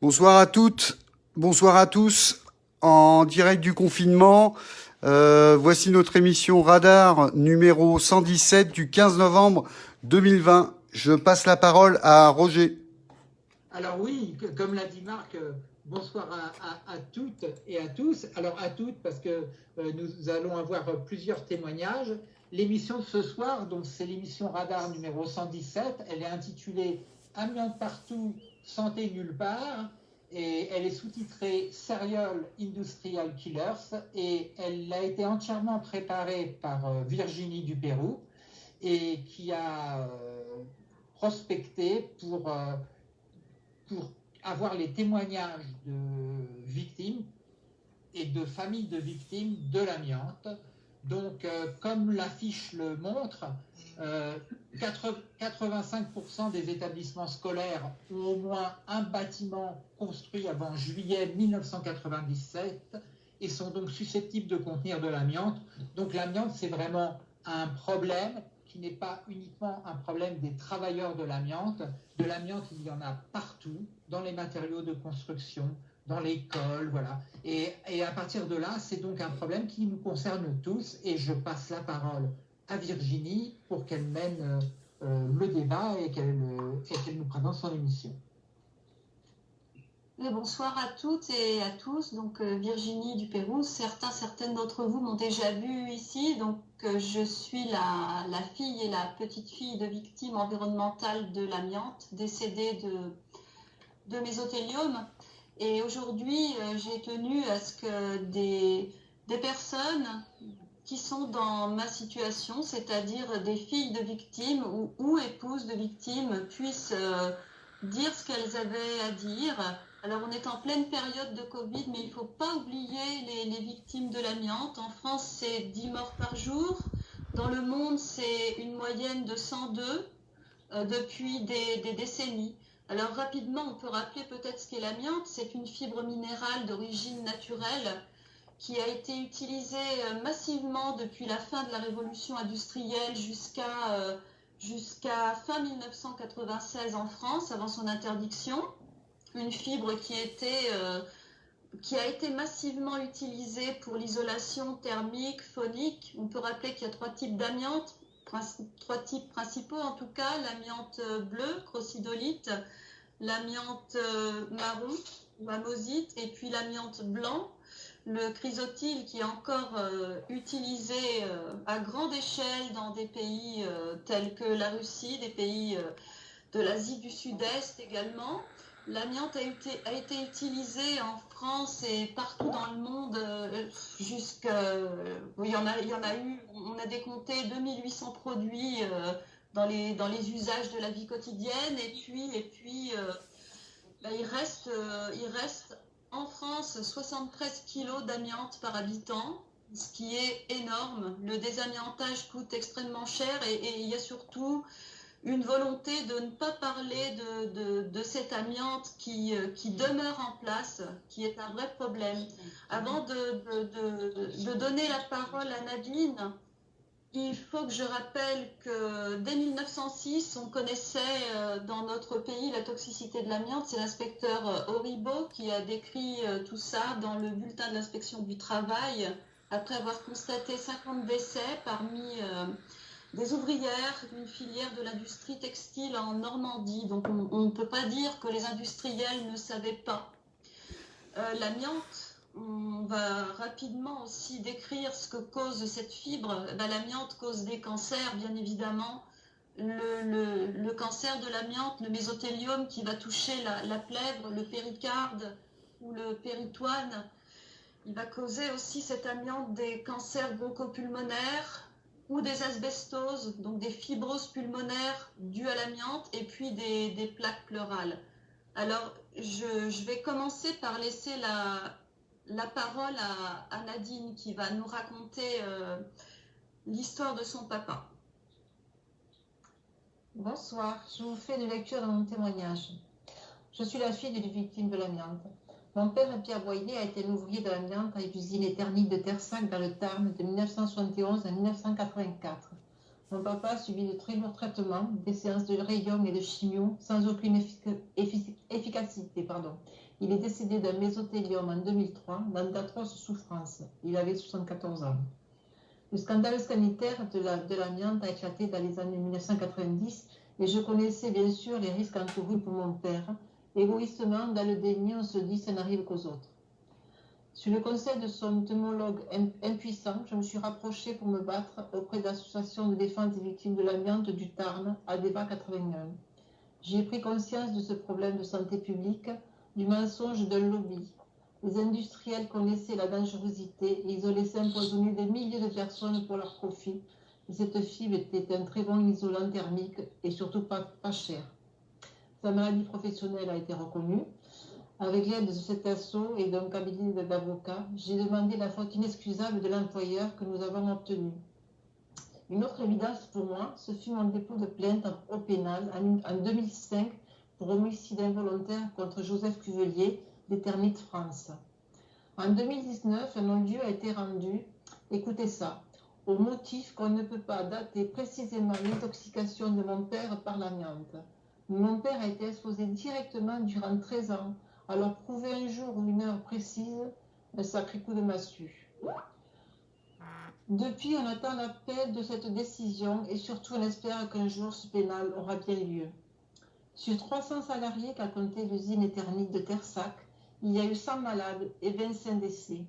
Bonsoir à toutes, bonsoir à tous. En direct du confinement, euh, voici notre émission Radar numéro 117 du 15 novembre 2020. Je passe la parole à Roger. Alors oui, comme l'a dit Marc, euh, bonsoir à, toutes et à tous. Alors à toutes parce que euh, nous allons avoir plusieurs témoignages. L'émission de ce soir, donc c'est l'émission Radar numéro 117. Elle est intitulée Amiante partout, santé nulle part. Et elle est sous-titrée Serial Industrial Killers et elle a été entièrement préparée par euh, Virginie du Pérou et qui a euh, prospecté euh, pour avoir les témoignages de victimes et de familles de victimes de l'amiante. Donc, comme l'affiche le montre, 85% des établissements scolaires ont au moins un bâtiment construit avant juillet 1997 et sont donc susceptibles de contenir de l'amiante. Donc l'amiante, c'est vraiment un problème qui n'est pas uniquement un problème des travailleurs de l'amiante. De l'amiante, il y en a partout, dans les matériaux de construction, dans l'école, voilà. Et, et à partir de là, c'est donc un problème qui nous concerne tous. Et je passe la parole à Virginie pour qu'elle mène euh, euh, le débat et qu'elle nous présente son émission. bonsoir à toutes et à tous. Donc euh, Virginie du Pérou, certains, certaines d'entre vous m'ont déjà vu ici. Donc je suis la, fille et la petite fille de victimes environnementales de l'amiante, décédée de, de mésothéliome. Et aujourd'hui, j'ai tenu à ce que des personnes qui sont dans ma situation, c'est-à-dire des filles de victimes ou, épouses de victimes puissent euh, dire ce qu'elles avaient à dire. Alors on est en pleine période de Covid, mais il ne faut pas oublier les, victimes de l'amiante. En France, c'est 10 morts par jour. Dans le monde, c'est une moyenne de 102 euh, depuis des décennies. Alors rapidement, on peut rappeler peut-être ce qu'est l'amiante. C'est une fibre minérale d'origine naturelle qui a été utilisé euh, massivement depuis la fin de la révolution industrielle jusqu'à euh, fin 1996 en France, avant son interdiction. Une fibre qui, était, euh, qui a été massivement utilisée pour l'isolation thermique, phonique. On peut rappeler qu'il y a trois types d'amiante, trois types principaux en tout cas, l'amiante bleue, crossidolite, l'amiante marron, mamosite, et puis l'amiante blanc, le chrysotile qui est encore euh, utilisé euh, à grande échelle dans des pays euh, tels que la Russie, des pays de l'Asie du Sud-Est également. L'amiante a été, a été utilisé en France et partout dans le monde jusqu'à... il, y en a, eu, on a décompté 2800 produits dans, les, dans les usages de la vie quotidienne et puis, et puis bah, il, reste, il reste en France 73 kg d'amiante par habitant, ce qui est énorme. Le désamiantage coûte extrêmement cher et, il y a surtout une volonté de ne pas parler de, cette amiante qui, euh, qui, demeure en place, qui est un vrai problème. Avant de, de donner la parole à Nadine, il faut que je rappelle que dès 1906, on connaissait euh, dans notre pays la toxicité de l'amiante. C'est l'inspecteur euh, Horibo qui a décrit euh, tout ça dans le bulletin de l'inspection du travail, après avoir constaté 50 décès parmi des ouvrières d'une filière de l'industrie textile en Normandie. Donc on ne peut pas dire que les industriels ne savaient pas. L'amiante on va rapidement aussi décrire ce que cause cette fibre. Eh ben, l'amiante cause des cancers, bien évidemment. Le, cancer de l'amiante, le mésothéliome qui va toucher la, plèvre, le péricarde ou le péritoine. Il va causer aussi cette amiante des cancers bronchopulmonaires ou des asbestoses, donc des fibroses pulmonaires dues à l'amiante et puis des, plaques pleurales. Alors, je vais commencer par laisser la, la parole à, Nadine qui va nous raconter euh, l'histoire de son papa. Bonsoir, je vous fais une lecture de mon témoignage. Je suis la fille d'une victime de l'amiante. Mon père, Pierre Boyer, a été ouvrier de l'amiante à l'usine éternite de Terre-5 dans le Tarn de 1971 à 1984. Mon papa a subi de très lourds traitements, des séances de rayons et de chimio sans aucune efficacité. Pardon. Il est décédé d'un mésothélium en 2003 dans d'atroces souffrances. Il avait 74 ans. Le scandale sanitaire de l'amiante a éclaté dans les années 1990 et je connaissais bien sûr les risques encourus pour mon père. Égoïstement, dans le déni, on se dit ça n'arrive qu'aux autres. Sur le conseil de son homologue impuissant, je me suis rapprochée pour me battre auprès de l'association de défense des victimes de l'amiante du Tarn, ADEVA 81. J'ai pris conscience de ce problème de santé publique du mensonge d'un lobby. Les industriels connaissaient la dangerosité et ils ont laissé empoisonner des milliers de personnes pour leur profit. Et cette fibre était un très bon isolant thermique et surtout pas, pas cher. Sa maladie professionnelle a été reconnue. Avec l'aide de cet assaut et d'un cabinet d'avocats, j'ai demandé la faute inexcusable de l'employeur que nous avons obtenue. Une autre évidence pour moi, ce fut mon dépôt de plainte au pénal en 2005 pour homicide involontaire contre Joseph Cuvelier, des Termites France. En 2019, un non-lieu a été rendu, écoutez ça, au motif qu'on ne peut pas dater précisément l'intoxication de mon père par l'amiante. Mon père a été exposé directement durant 13 ans, alors prouver un jour ou une heure précise, un sacré coup de massue. Depuis, on attend l'appel de cette décision et surtout on espère qu'un jour ce pénal aura bien lieu. Sur 300 salariés qu'a compté l'usine éternite de Tersac, il y a eu 100 malades et 25 décès.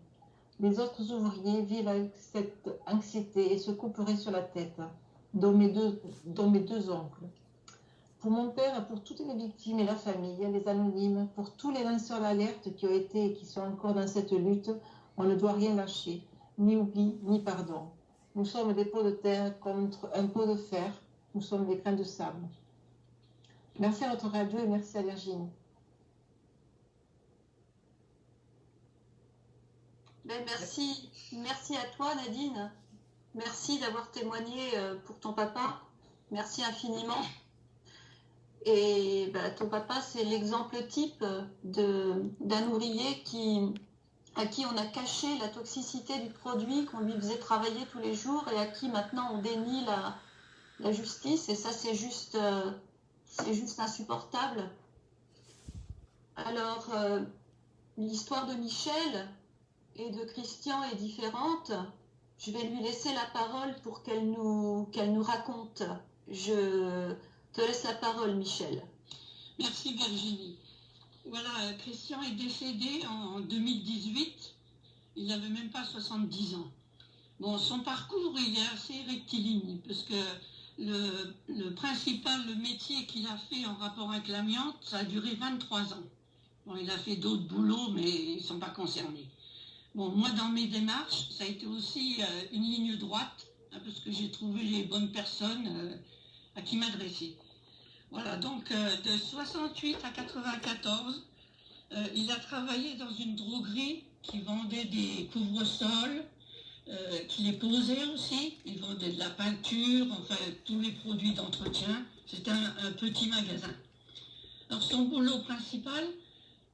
Les autres ouvriers vivent avec cette anxiété et se couperaient sur la tête, dont mes deux, dont mes deux oncles. Pour mon père, pour toutes les victimes et la famille, les anonymes, pour tous les lanceurs d'alerte qui ont été et qui sont encore dans cette lutte, on ne doit rien lâcher, ni oubli, ni pardon. Nous sommes des pots de terre contre un pot de fer, nous sommes des grains de sable. Merci à notre radio et merci à Virginie. Ben, merci, merci à toi Nadine. Merci d'avoir témoigné euh, pour ton papa. Merci infiniment. Et ben, ton papa, c'est l'exemple type d'un ouvrier qui, à qui on a caché la toxicité du produit qu'on lui faisait travailler tous les jours et à qui maintenant on dénie la, la justice. Et ça, c'est juste, euh, c'est juste insupportable. Alors, euh, l'histoire de Michel et de Christian est différente. Je vais lui laisser la parole pour qu'elle nous, qu'elle nous raconte. Je te laisse la parole, Michel. Merci Virginie. Voilà, Christian est décédé en 2018. Il n'avait même pas 70 ans. Bon, son parcours, il est assez rectiligne, parce que le, principal métier qu'il a fait en rapport avec l'amiante, ça a duré 23 ans. Il a fait d'autres boulots, mais ils ne sont pas concernés. Bon, moi, dans mes démarches, ça a été aussi euh, une ligne droite, hein, parce que j'ai trouvé les bonnes personnes euh, à qui m'adresser. Voilà, donc euh, de 68 à 94, il a travaillé dans une droguerie qui vendait des couvre-sols, euh, qui les posait aussi. Ils vendaient de la peinture, enfin tous les produits d'entretien. C'était un, petit magasin. Alors son boulot principal,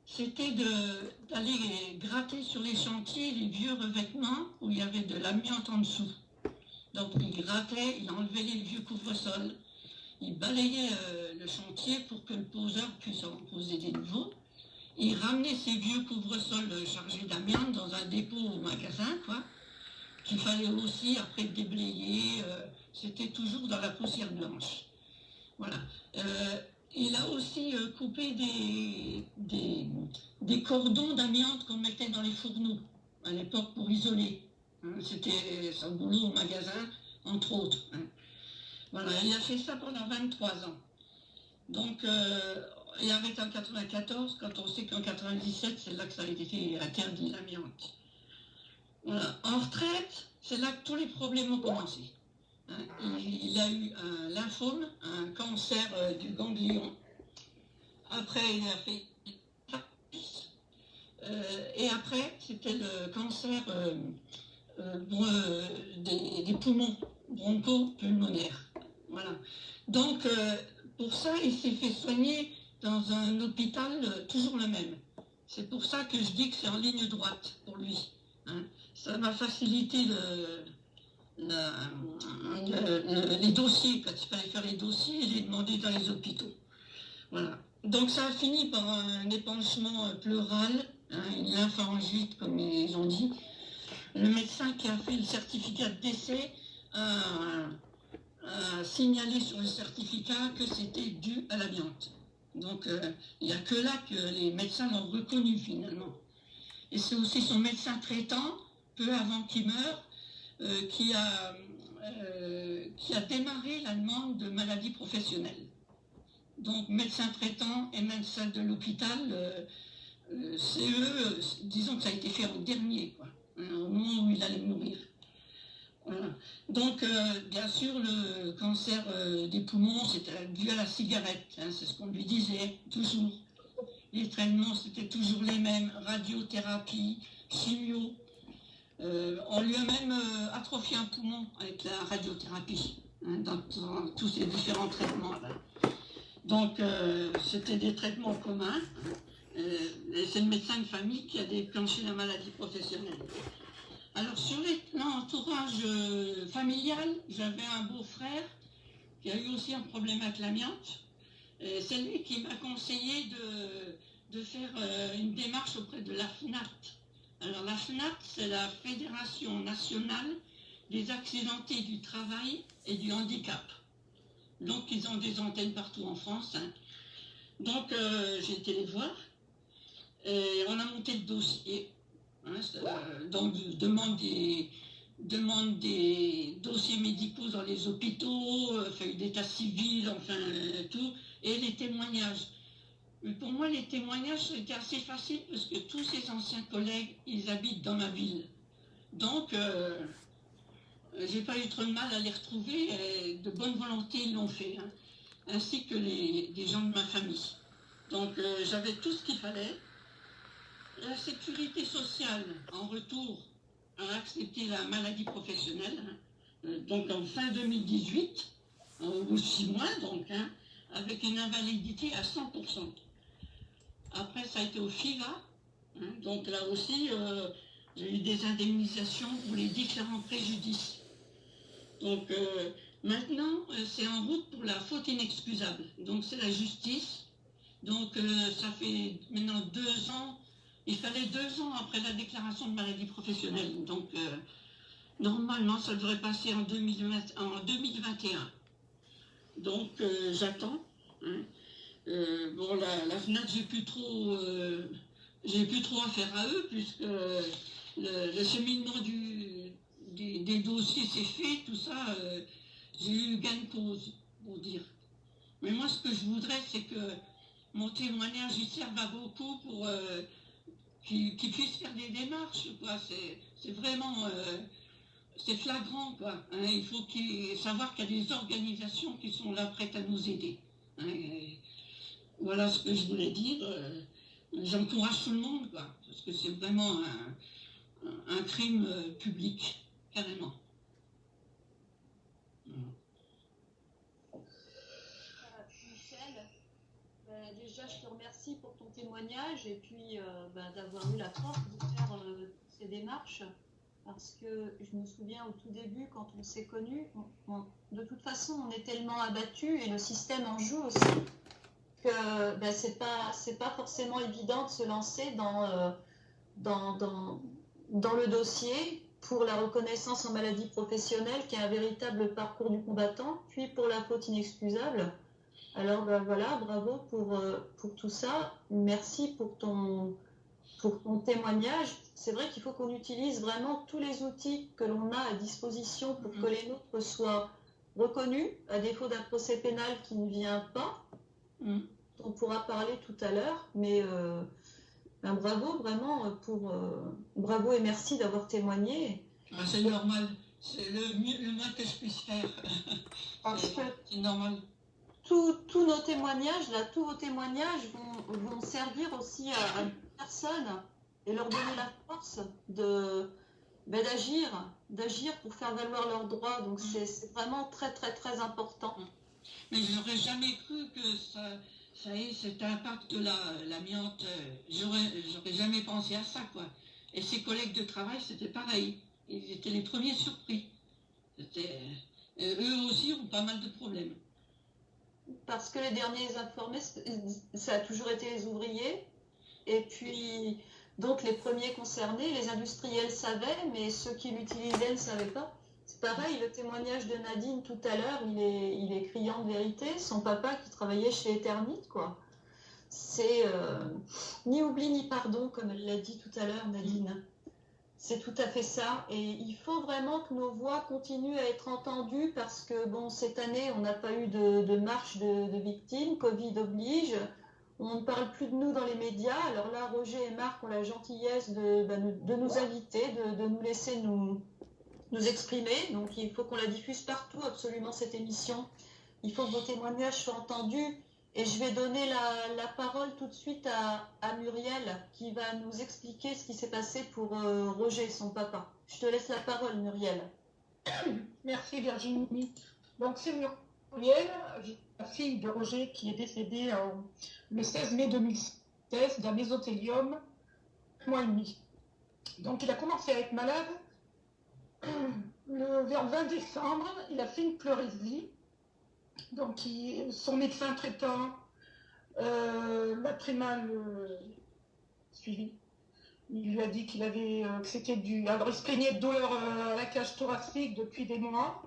c'était d'aller gratter sur les chantiers les vieux revêtements où il y avait de l'amiante en dessous. Donc il grattait, il enlevait les vieux couvre-sols, il balayait euh, le chantier pour que le poseur puisse en poser des nouveaux. Il ramenait ces vieux couvre-sols chargés d'amiante dans un dépôt au magasin, qu'il fallait aussi après déblayer. Euh, c'était toujours dans la poussière blanche. Voilà. Euh, il a aussi euh, coupé des, des, cordons d'amiante qu'on mettait dans les fourneaux à l'époque pour isoler. Hein. C'était son boulot au magasin, entre autres. Hein. Voilà, il a fait ça pendant 23 ans. Donc, il arrêté en 94, quand on sait qu'en 97, c'est là que ça a été interdit l'amiante. En retraite, c'est là que tous les problèmes ont commencé. Hein, il, a eu un lymphome, un cancer euh, du ganglion. Après, il a fait euh, et après, c'était le cancer euh, des, poumons broncho-pulmonaires. Voilà. Donc, pour ça, il s'est fait soigner dans un hôpital toujours le même. C'est pour ça que je dis que c'est en ligne droite pour lui. Hein ça m'a facilité les dossiers, quand il fallait faire les dossiers et les demander dans les hôpitaux. Voilà. donc ça a fini par un épanchement pleural, hein, une lymphangite comme ils ont dit. Le médecin qui a fait le certificat de décès a, signalé sur le certificat que c'était dû à l'amiante. Donc euh, il n'y a que là que les médecins l'ont reconnu finalement. Et c'est aussi son médecin traitant, peu avant qu'il meure, euh, qui, a, euh, qui a démarré la demande de maladie professionnelle. Donc médecin traitant et médecin de l'hôpital, c'est eux, disons que ça a été fait en dernier, quoi, hein, au moment où il allait mourir. Donc, euh, bien sûr, le cancer euh, des poumons, c'était dû à la cigarette, hein, c'est ce qu'on lui disait, toujours. Les traitements, c'était toujours les mêmes, radiothérapie, chimio. Euh, on lui a même atrophié un poumon avec la radiothérapie, hein, dans, tous ces différents traitements. Donc, c'était des traitements communs. et c'est le médecin de famille qui a déclenché la maladie professionnelle. Alors sur l'entourage euh, familial, j'avais un beau-frère qui a eu aussi un problème avec l'amiante. C'est lui qui m'a conseillé de, faire euh, une démarche auprès de la FNAT. Alors la FNAT, c'est la Fédération nationale des accidentés du travail et du handicap. Donc ils ont des antennes partout en France. Hein. Donc euh, j'ai été les voir et on a monté le dossier. Hein, donc, demande des, dossiers médicaux dans les hôpitaux, euh, d'état civil, enfin tout, et les témoignages. Pour moi, les témoignages, c'était assez facile parce que tous ces anciens collègues, ils habitent dans ma ville. Donc, euh, j'ai pas eu trop de mal à les retrouver. Et de bonne volonté, ils l'ont fait, hein, ainsi que les, gens de ma famille. Donc, euh, j'avais tout ce qu'il fallait la sécurité sociale, en retour, a accepté la maladie professionnelle, hein. euh, donc en fin 2018, ou six mois donc, hein, avec une invalidité à 100%. Après, ça a été au FIVA, hein, donc là aussi, euh, j'ai eu des indemnisations pour les différents préjudices. Donc euh, maintenant, c'est en route pour la faute inexcusable. Donc c'est la justice. Donc ça fait maintenant deux ans il fallait deux ans après la déclaration de maladie professionnelle. Donc, euh, normalement, ça devrait passer en, 2021. Donc, euh, j'attends. Hein. Euh, bon, la, la FNAC, j'ai plus trop... j'ai plus trop affaire à eux, puisque le, cheminement des, dossiers s'est fait, tout ça, j'ai eu gain de cause, pour dire. Mais moi, ce que je voudrais, c'est que mon témoignage, il serve à beaucoup pour qui, puissent faire des démarches, quoi. C'est vraiment, euh, c'est flagrant, quoi. Hein. Il faut savoir qu'il y a des organisations qui sont là prêtes à nous aider. Hein. Voilà ce que je voulais dire. Euh, j'encourage tout le monde, parce que c'est vraiment un, crime euh, public, carrément. déjà, je te remercie pour ton témoignage et puis euh, bah, d'avoir eu la force de faire ces démarches. Parce que je me souviens au tout début, quand on s'est connus, de toute façon, on est tellement abattu et le système en joue aussi que bah, c'est pas pas forcément évident de se lancer dans, euh, dans, dans, dans le dossier pour la reconnaissance en maladie professionnelle, qui est un véritable parcours du combattant, puis pour la faute inexcusable. Alors ben voilà, bravo pour, euh, pour tout ça. Merci pour ton, pour ton témoignage. C'est vrai qu'il faut qu'on utilise vraiment tous les outils que l'on a à disposition pour que mm. les nôtres soient reconnus, à défaut d'un procès pénal qui ne vient pas. On pourra parler tout à l'heure, mais euh, ben bravo vraiment pour euh, bravo et merci d'avoir témoigné. Ah, c'est normal, c'est le, le moins que je puisse faire. c'est normal tous nos témoignages, là, tous vos témoignages vont, servir aussi à, à personnes et leur donner la force de ben, d'agir, d'agir pour faire valoir leurs droits. Donc mm. c'est vraiment très très très important. Mm. Mais je n'aurais jamais cru que ça, ça ait cet impact là, l'amiante. J'aurais jamais pensé à ça quoi. Et ses collègues de travail c'était pareil. Ils étaient les premiers surpris. Euh, eux aussi ont pas mal de problèmes. parce que les derniers informés, ça a toujours été les ouvriers. Et puis, donc les premiers concernés, les industriels savaient, mais ceux qui l'utilisaient ne savaient pas. Pareil, le témoignage de Nadine tout à l'heure, il est, il est criant de vérité. Son papa qui travaillait chez Eternit, quoi. C'est euh, ni oubli ni pardon, comme elle l'a dit tout à l'heure, Nadine. C'est tout à fait ça. Et il faut vraiment que nos voix continuent à être entendues parce que, bon, cette année, on n'a pas eu de, marche de, victimes. Covid oblige. On ne parle plus de nous dans les médias. Alors là, Roger et Marc ont la gentillesse de, bah, nous inviter, de, nous laisser nous, nous exprimer. Donc il faut qu'on la diffuse partout, absolument, cette émission. Il faut que vos témoignages soient entendus. Et je vais donner la, parole tout de suite à, Muriel qui va nous expliquer ce qui s'est passé pour euh, Roger, son papa. Je te laisse la parole, Muriel. Merci Virginie. Donc c'est Muriel, la fille de Roger qui est décédée le 16 mai 2016 d'un mésothélium, mois et demi. Donc il a commencé à être malade le, vers 20 décembre, il a fait une pleurésie donc, son médecin traitant euh, l'a très mal euh, suivi. Il lui a dit qu'il avait, euh, que c'était du. Alors, il se plaignait de douleur à la cage thoracique depuis des mois.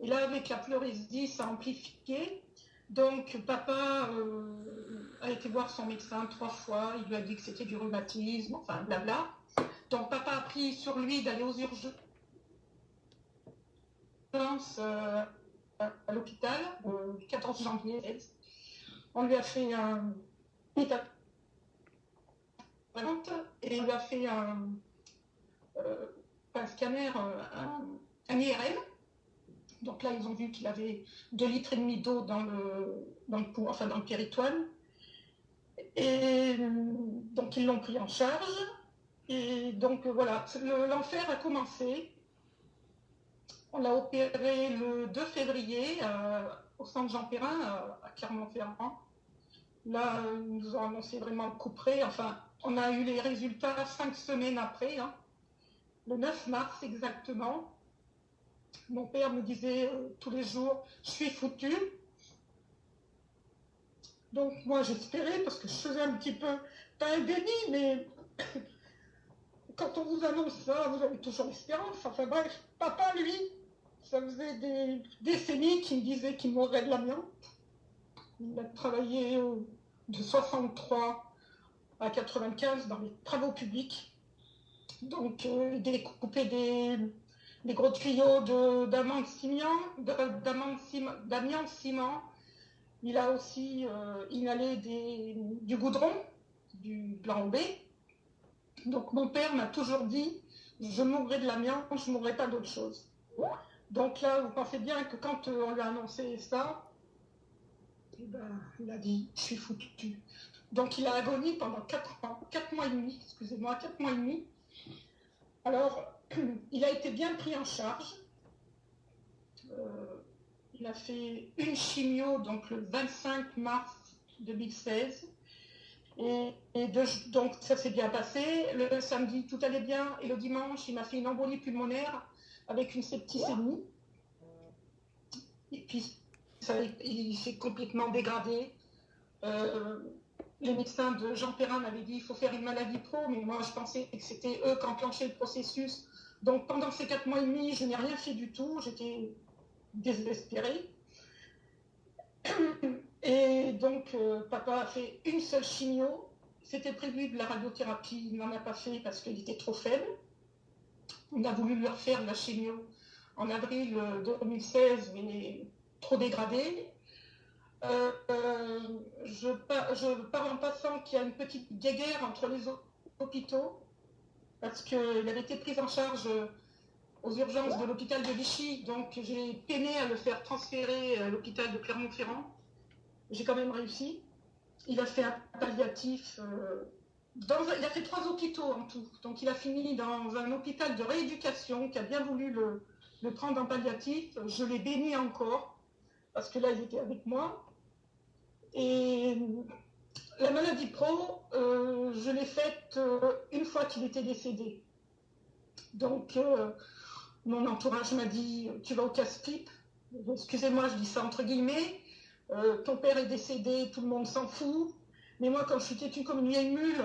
Et là, avec la pleurésie, ça a amplifié. Donc, papa a été voir son médecin trois fois. Il lui a dit que c'était du rhumatisme, enfin, blabla. Donc, papa a pris sur lui d'aller aux urgences à l'hôpital le 14 janvier. On lui a fait un et on lui a fait un, euh, scanner, euh, un, IRM. Donc là, ils ont vu qu'il avait 2 litres et demi d'eau dans le, dans le enfin dans le péritoine. Et donc ils l'ont pris en charge. Et donc voilà, l'enfer a commencé. On l'a opéré le 2 février euh, au centre Jean Perrin à Clermont-Ferrand. Là, ils nous ont annoncé vraiment le coup. Enfin, on a eu les résultats cinq semaines après, hein. le 9 mars exactement. Mon père me disait euh, tous les jours, je suis foutu. Donc moi j'espérais parce que je faisais un petit peu, pas un déni, mais quand on vous annonce ça, vous avez toujours l'espérance. Enfin bref, papa lui, ça faisait des décennies qu'il me disait qu'il mourrait de l'amiante. Il a travaillé de 63 à 95 dans les travaux publics. Donc, euh, il découpait des, des gros tuyaux d'amiante ciment, ciment. Il a aussi euh, inhalé du goudron, du blanc B. Donc, mon père m'a toujours dit je mourrai de l'amiante, je ne mourrai pas d'autre chose. Donc là, vous pensez bien que quand euh, on lui a annoncé ça, eh ben, il a dit je suis foutu. Donc il a agonie pendant 4 ans, 4 mois et demi, excusez-moi, 4 mois et demi. Alors, il a été bien pris en charge. Euh, il a fait une chimio donc le 25 mars 2016. Et, donc ça s'est bien passé. Le samedi, tout allait bien. Et le dimanche, il m'a fait une embolie pulmonaire avec une septicémie. Et puis, il s'est complètement dégradé. Euh, les médecins de Jean Perrin m'avaient dit qu'il faut faire une maladie pro, mais moi je pensais que c'était eux qui enclenchaient le processus. Donc pendant ces quatre mois et demi, je n'ai rien fait du tout, j'étais désespérée. Et donc euh, papa a fait une seule chimio. C'était prévu de la radiothérapie, il n'en a pas fait parce qu'il était trop faible. On a voulu lui refaire la chimio en avril 2016, mais trop dégradé. Euh, euh, je, pars, en passant qu'il y a une petite guéguerre entre les hôpitaux, parce qu'il avait été pris en charge aux urgences de l'hôpital de Vichy, donc j'ai peiné à le faire transférer à l'hôpital de Clermont-Ferrand. J'ai quand même réussi. Il a fait un palliatif. Euh, il a fait trois hôpitaux en tout. Donc il a fini dans un hôpital de rééducation qui a bien voulu le, prendre en palliatif. Je l'ai béni encore parce que là il était avec moi. Et la maladie pro, euh, je l'ai faite euh, une fois qu'il était décédé. Donc euh, mon entourage m'a dit tu vas au casse-pipe. Excusez-moi, je dis ça entre guillemets. Ton père est décédé, tout le monde s'en fout. Mais moi, quand je suis têtue comme une vieille mule,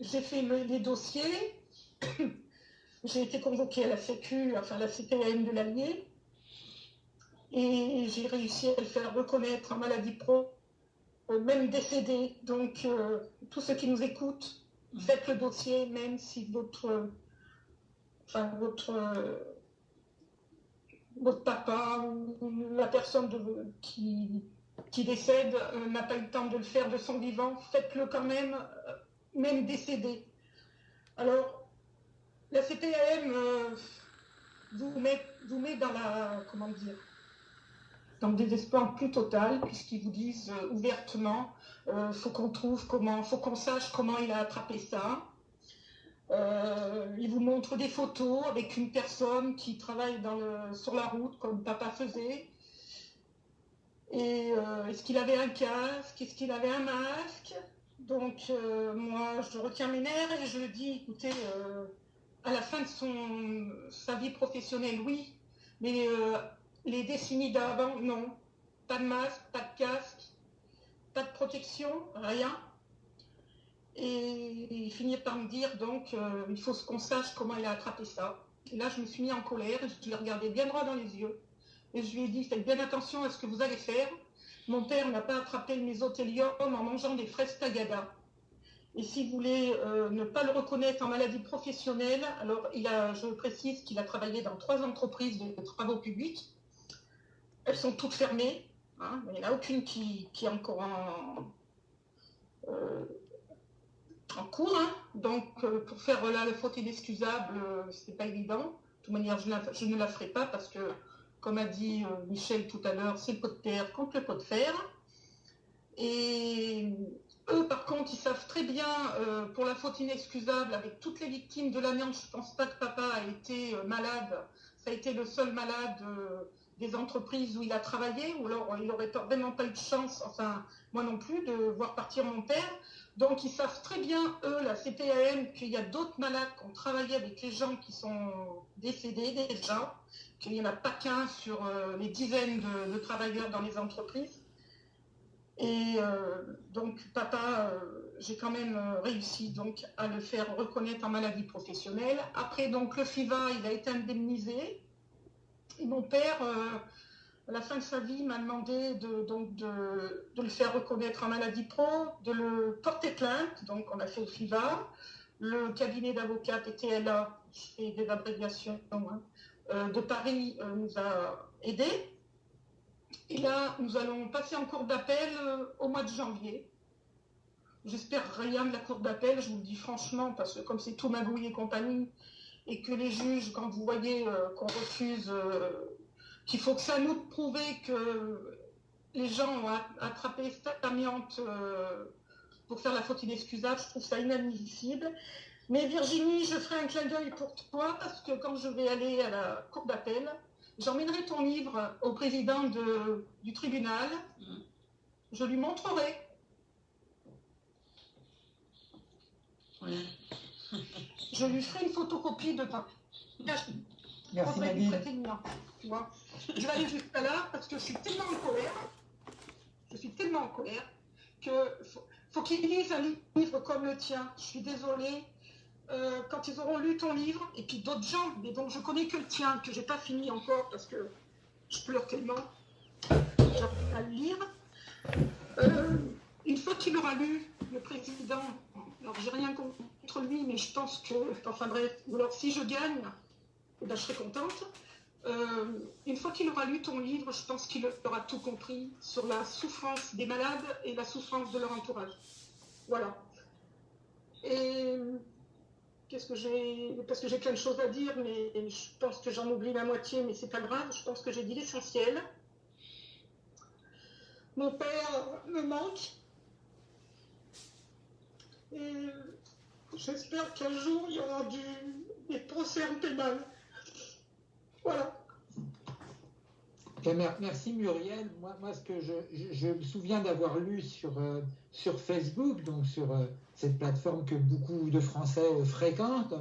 j'ai fait les dossiers. j'ai été convoquée à la Sécu, enfin la CPM de l'Allier. Et j'ai réussi à le faire reconnaître en maladie pro, euh, même décédé. Donc, euh, tous ceux qui nous écoutent, faites le dossier, même si votre, enfin, votre, votre papa ou la personne qui, qui décède euh, n'a pas eu le temps de le faire de son vivant, faites-le quand même, euh, même décédé. Alors, la CPAM euh, vous, met, dans la, comment dire, dans le désespoir plus total, puisqu'ils vous disent ouvertement, faut qu'on trouve comment, faut qu'on sache comment il a attrapé ça. ils vous montrent des photos avec une personne qui travaille sur la route, comme papa faisait, et euh, est-ce qu'il avait un casque? Est-ce qu'il avait un masque? Donc euh, moi, je retiens mes nerfs et je dis, écoutez, euh, à la fin de sa vie professionnelle, oui, mais les décennies d'avant, non. Pas de masque, pas de casque, pas de protection, rien. Et il finit par me dire, donc, il faut qu'on sache comment il a attrapé ça. Et là, je me suis mis en colère, je l'ai regardé bien droit dans les yeux. Et je lui ai dit, faites bien attention à ce que vous allez faire. Mon père n'a pas attrapé le mésothélium en mangeant des fraises tagada. Et si vous voulez euh, ne pas le reconnaître en maladie professionnelle, alors il a, je précise qu'il a travaillé dans trois entreprises de travaux publics. Elles sont toutes fermées. Hein, il n'y en a aucune qui, est encore en, euh, cours. Hein. Donc, euh, pour faire là le faute inexcusable, ce n'est pas évident. De toute manière, je, ne la ferai pas parce que comme a dit euh, Michel tout à l'heure, c'est le pot de terre contre le pot de fer. Et eux, par contre, ils savent très bien, euh, pour la faute inexcusable, avec toutes les victimes de l'amiante, je ne pense pas que papa a été euh, malade. Ça a été le seul malade des entreprises où il a travaillé, ou alors il n'aurait vraiment pas eu de chance, enfin, moi non plus, de voir partir mon père. Donc, ils savent très bien, eux, la CPAM, qu'il y a d'autres malades qui ont travaillé avec les gens qui sont décédés déjà qu'il n'y en a pas qu'un sur euh, les dizaines de, travailleurs dans les entreprises. Et euh, donc, papa, euh, j'ai quand même réussi donc à le faire reconnaître en maladie professionnelle. Après, donc, le FIVA, il a été indemnisé. Et mon père, à la fin de sa vie, m'a demandé de, donc, de, le faire reconnaître en maladie pro, de le porter plainte. Donc, on a fait le FIVA. Le cabinet d'avocats PTLA, fais des abréviations, hein, de Paris euh, nous a aidés. Et là, nous allons passer en cours d'appel euh, au mois de janvier. J'espère rien de la cour d'appel, je vous le dis franchement, parce que comme c'est tout magouille et compagnie, et que les juges, quand vous voyez qu'on refuse, qu'il faut que ça nous prouve que les gens ont attrapé cette amiante pour faire la faute inexcusable, je trouve ça inadmissible. Mais Virginie, je ferai un clin d'œil pour toi parce que quand je vais aller à la cour d'appel, j'emmènerai ton livre au président du tribunal. Mm. Je lui montrerai. je lui ferai une photocopie de ta. Merci Nadine. Je vais aller jusqu'à là parce que je suis tellement en colère. Je suis tellement en colère que faut, faut qu'il lise un livre comme le tien. Je suis désolée. Euh, quand ils auront lu ton livre, et puis d'autres gens, mais dont je connais que le tien, que j'ai pas fini encore parce que je pleure tellement, j'arrive à le lire. Euh, une fois qu'il aura lu, le président, alors j'ai rien contre lui, mais je pense que, enfin bref, ou alors si je gagne, eh ben, je serai contente. Euh, une fois qu'il aura lu ton livre, je pense qu'il aura tout compris sur la souffrance des malades et la souffrance de leur entourage. Voilà. Et Qu'est-ce que j'ai Parce que j'ai plein de choses à dire, mais je pense que j'en oublie la moitié, mais c'est pas grave. Je pense que j'ai dit l'essentiel. Mon père me manque. Et j'espère qu'un jour, il y aura du, des procès en pénal. Voilà. Merci Muriel. Moi, moi ce que je, me souviens d'avoir lu sur, euh, sur Facebook, donc sur euh, cette plateforme que beaucoup de Français euh, fréquentent,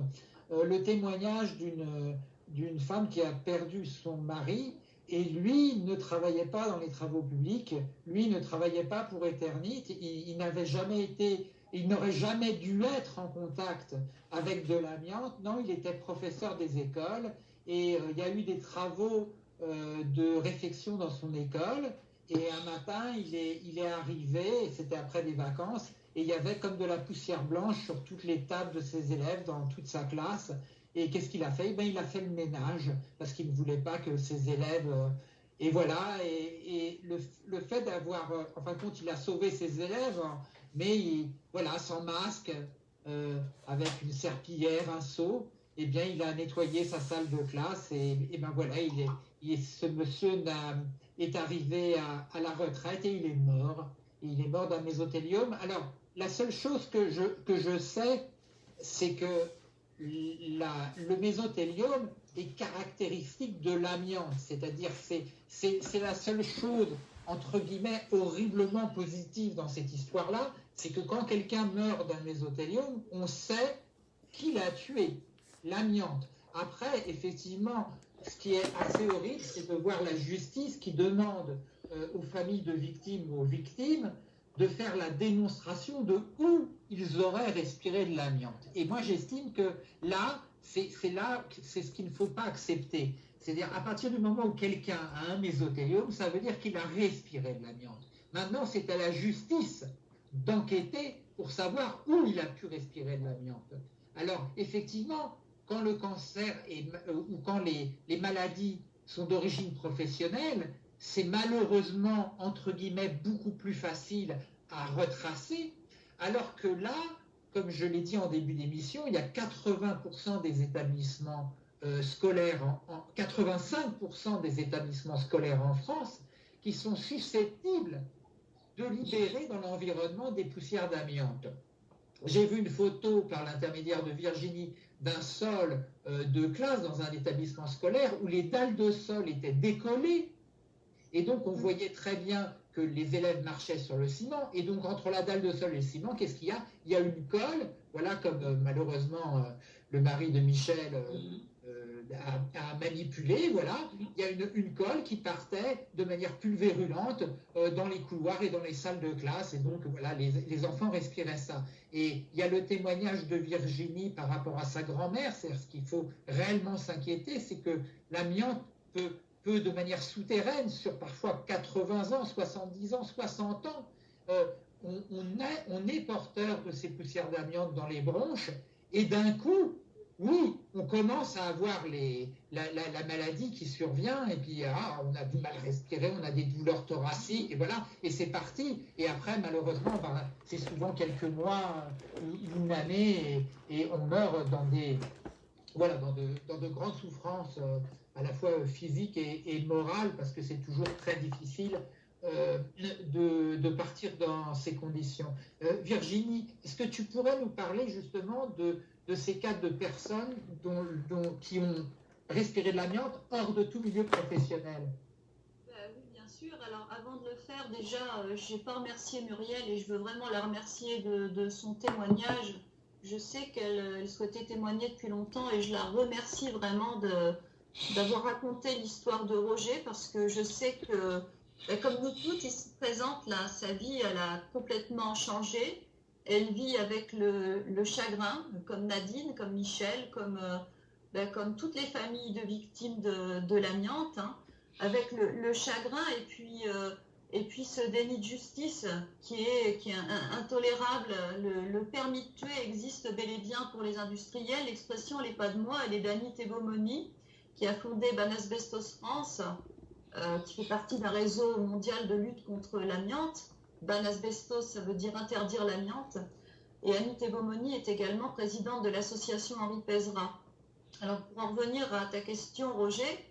le témoignage d'une d'une femme qui a perdu son mari et lui ne travaillait pas dans les travaux publics, lui ne travaillait pas pour Eternit, il, n'avait jamais été, il n'aurait jamais dû être en contact avec de l'amiante. Non, il était professeur des écoles et euh, il y a eu des travaux euh, de réflexion dans son école. Et un matin, il est, il est arrivé, c'était après des vacances, et il y avait comme de la poussière blanche sur toutes les tables de ses élèves dans toute sa classe. Et qu'est-ce qu'il a fait? Ben, Il a fait le ménage parce qu'il ne voulait pas que ses élèves... Euh, et voilà, et, le, fait d'avoir... Euh, en fin de compte, il a sauvé ses élèves, mais voilà, sans masque, euh, avec une serpillière, un seau, eh bien, il a nettoyé sa salle de classe et, ben voilà, il est, ce monsieur est arrivé à, la retraite et il est mort. Il est mort d'un mésothélium. Alors, la seule chose que je, sais, c'est que le mésothélium est caractéristique de l'amiante, c'est-à-dire c'est, c'est, la seule chose, entre guillemets, horriblement positive dans cette histoire-là, c'est que quand quelqu'un meurt d'un mésothélium, on sait qui l'a tué, l'amiante. Après, effectivement, ce qui est assez horrible, c'est de voir la justice qui demande euh, aux familles de victimes ou aux victimes de faire la démonstration de où ils auraient respiré de l'amiante. Et moi, j'estime que là, c'est là, c'est ce qu'il ne faut pas accepter. C'est-à-dire, à partir du moment où quelqu'un a un mésothélium, ça veut dire qu'il a respiré de l'amiante. Maintenant, c'est à la justice d'enquêter pour savoir où il a pu respirer de l'amiante. Alors, effectivement, quand le cancer euh, ou quand les maladies sont d'origine professionnelle, c'est malheureusement, entre guillemets, beaucoup plus facile à retracer, alors que là, comme je l'ai dit en début d'émission, il y a 80% des établissements euh, scolaires, en, 85% des établissements scolaires en France qui sont susceptibles de libérer dans l'environnement des poussières d'amiante. J'ai vu une photo par l'intermédiaire de Virginie d'un sol euh, de classe dans un établissement scolaire où les dalles de sol étaient décollées et donc, on voyait très bien que les élèves marchaient sur le ciment. Et donc, entre la dalle de sol et le ciment, qu'est-ce qu'il y a? Il y a une colle, voilà, comme euh, malheureusement euh, le mari de Michel euh, a, manipulé, voilà. Il y a une, colle qui partait de manière pulvérulente dans les couloirs et dans les salles de classe. Et donc, voilà, les, les, enfants respiraient ça. Et il y a le témoignage de Virginie par rapport à sa grand-mère. C'est ce qu'il faut réellement s'inquiéter, c'est que l'amiante peut de manière souterraine, sur parfois 80 ans, 70 ans, 60 ans, euh, on, est, porteur de ces poussières d'amiante dans les bronches, et d'un coup, oui, on commence à avoir les, la, maladie qui survient, et puis ah, on a du mal à respirer, on a des douleurs thoraciques, et voilà, et c'est parti. Et après, malheureusement, ben, c'est souvent quelques mois, une année, et, on meurt dans des, voilà, dans de, dans de grandes souffrances euh, à la fois physique et, morale, parce que c'est toujours très difficile euh, de, partir dans ces conditions. Euh, Virginie, est-ce que tu pourrais nous parler justement de, ces cas de personnes dont, qui ont respiré de l'amiante hors de tout milieu professionnel? Bah Oui, bien sûr. Alors avant de le faire, déjà, euh, je n'ai pas remercié Muriel et je veux vraiment la remercier de, son témoignage. Je sais qu'elle souhaitait témoigner depuis longtemps et je la remercie vraiment de, d'avoir raconté l'histoire de Roger parce que je sais que, ben, comme nous toutes ici présentes, là, sa vie, elle a complètement changé. Elle vit avec le, chagrin, comme Nadine, comme Michel, comme, euh, ben, comme toutes les familles de victimes de, l'amiante, hein, avec le, chagrin et puis, euh, et puis ce déni de justice qui est, qui est intolérable. Le, permis de tuer existe bel et bien pour les industriels. L'expression, elle n'est pas de moi, elle est d'Annie Tebomoni qui a fondé Banasbestos France, euh, qui fait partie d'un réseau mondial de lutte contre l'amiante. Banasbestos, ça veut dire interdire l'amiante. Et Annie Tebomoni est également présidente de l'association Henri Pezra. Alors, pour en revenir à ta question, Roger,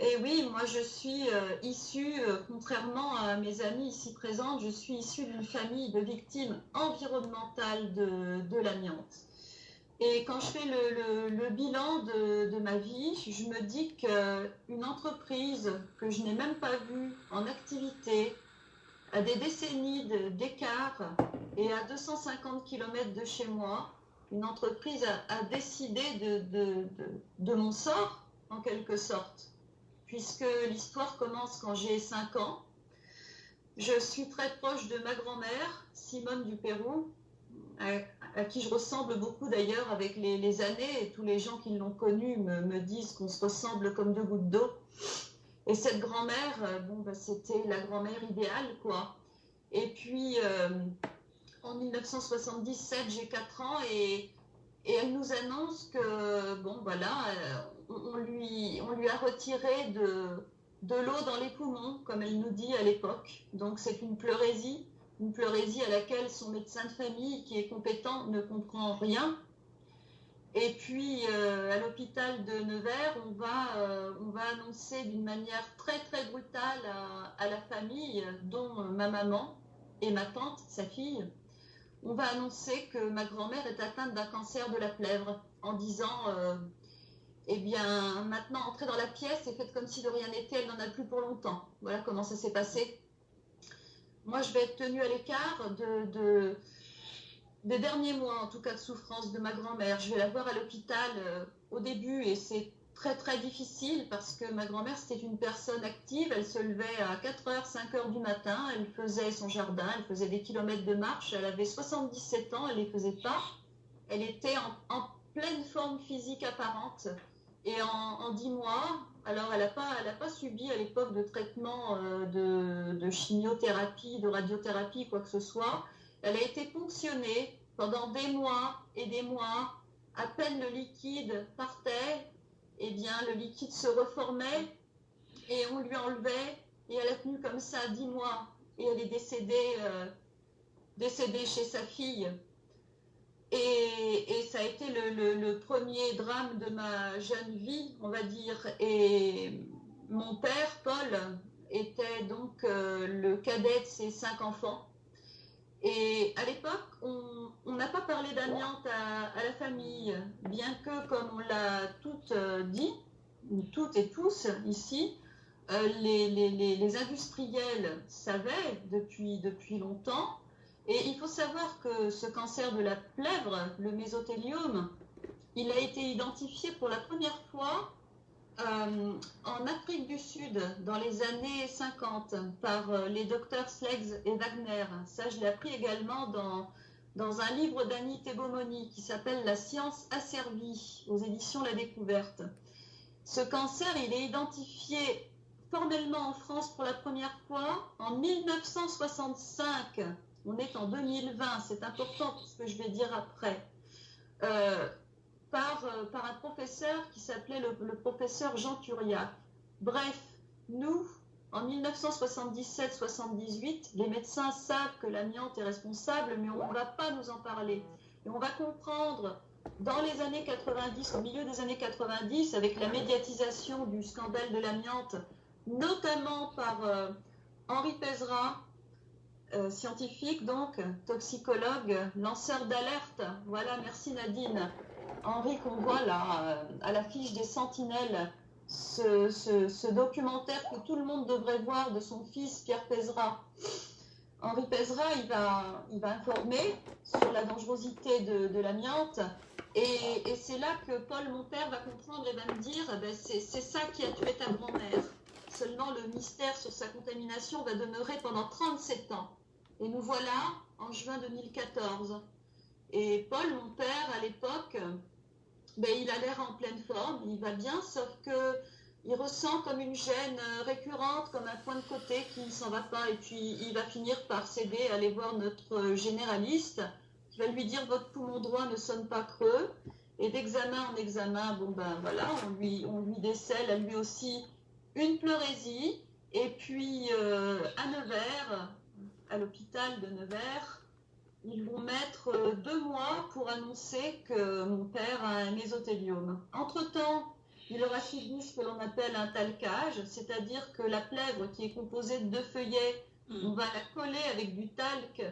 et oui, moi je suis euh, issue, euh, contrairement à mes amis ici présents, je suis issue d'une famille de victimes environnementales de, de l'amiante. Et quand je fais le, bilan de, ma vie, je me dis qu'une entreprise que je n'ai même pas vue en activité, à des décennies d'écart et à 250 km de chez moi, une entreprise a, décidé de, de, mon sort, en quelque sorte. puisque l'histoire commence quand j'ai 5 ans. Je suis très proche de ma grand-mère, Simone du Pérou, à, qui je ressemble beaucoup d'ailleurs avec les, années, et tous les gens qui l'ont connue me, disent qu'on se ressemble comme deux gouttes d'eau. Et cette grand-mère, euh, bon, bah, c'était la grand-mère idéale, quoi. Et puis, euh, en 1977, j'ai 4 ans et, et, elle nous annonce que, bon, voilà, euh, on, lui, on lui a retiré de, de l'eau dans les poumons, comme elle nous dit à l'époque. Donc, c'est une pleurésie une pleurésie à laquelle son médecin de famille, qui est compétent, ne comprend rien. Et puis, euh, à l'hôpital de Nevers, on va, euh, on va annoncer d'une manière très, très brutale à, la famille, dont ma maman et ma tante, sa fille, on va annoncer que ma grand-mère est atteinte d'un cancer de la plèvre, en disant, euh, eh bien, maintenant, entrez dans la pièce et faites comme si de rien n'était, elle n'en a plus pour longtemps. Voilà comment ça s'est passé moi, je vais être tenue à l'écart de, des derniers mois, en tout cas, de souffrance de ma grand-mère. Je vais la voir à l'hôpital euh, au début et c'est très, très difficile parce que ma grand-mère, c'était une personne active. Elle se levait à 4h, 5h du matin. Elle faisait son jardin, elle faisait des kilomètres de marche. Elle avait 77 ans, elle ne les faisait pas. Elle était en, pleine forme physique apparente. Et en, en 10 mois, alors, elle n'a pas, subi à l'époque de traitement euh, de, chimiothérapie, de radiothérapie, quoi que ce soit. Elle a été ponctionnée pendant des mois et des mois. À peine le liquide partait, eh bien, le liquide se reformait et on lui enlevait. Et elle a tenu comme ça dix mois. Et elle est décédée, euh, décédée chez sa fille et, ça a été le, premier drame de ma jeune vie, on va dire. Et mon père, Paul, était donc euh, le cadet de ses cinq enfants. Et à l'époque, on n'a pas parlé d'amiante à, la famille, bien que, comme on l'a toutes euh, dit, toutes et tous ici, euh, les, industriels savaient depuis longtemps et il faut savoir que ce cancer de la plèvre, le mésothéliome, il a été identifié pour la première fois euh, en Afrique du Sud dans les années 50 par euh, les docteurs Sleggs et Wagner. Ça, je l'ai appris également dans, dans un livre d'Annie Tebomoni qui s'appelle La science asservie aux éditions La Découverte. Ce cancer, il est identifié formellement en France pour la première fois en 1965 on est en 2020, c'est important ce que je vais dire après, euh, par, euh, par, un professeur qui s'appelait le, professeur Jean Turiac. Bref, nous, en 1977-78, les médecins savent que l'amiante est responsable, mais on ne va pas nous en parler. Et on va comprendre dans les années 90, au milieu des années 90, avec la médiatisation du scandale de l'amiante, notamment par euh, Henri Pézra, euh, scientifique, donc toxicologue, lanceur d'alerte. Voilà, merci Nadine. Henri, qu'on voit là, euh, à l'affiche des Sentinelles, ce, documentaire que tout le monde devrait voir de son fils Pierre Pézra. Henri Pézra, il va, il va informer sur la dangerosité de, l'amiante. Et, c'est là que Paul, mon père, va comprendre et va me dire eh ben, c'est ça qui a tué ta grand-mère. Seulement, le mystère sur sa contamination va demeurer pendant 37 ans. Et nous voilà en juin 2014. Et Paul, mon père, à l'époque, ben, il a l'air en pleine forme, il va bien, sauf que il ressent comme une gêne récurrente, comme un point de côté qui ne s'en va pas. Et puis il va finir par céder, aller voir notre généraliste, qui va lui dire votre poumon droit ne sonne pas creux. Et d'examen en examen, bon ben voilà, on lui décèle à lui aussi une pleurésie. Et puis euh, à Nevers, à l'hôpital de Nevers, ils vont mettre euh, deux mois pour annoncer que mon père a un mésothéliome. Entre-temps, il aura suivi ce que l'on appelle un talcage, c'est-à-dire que la plèvre qui est composée de deux feuillets, hmm. on va la coller avec du talc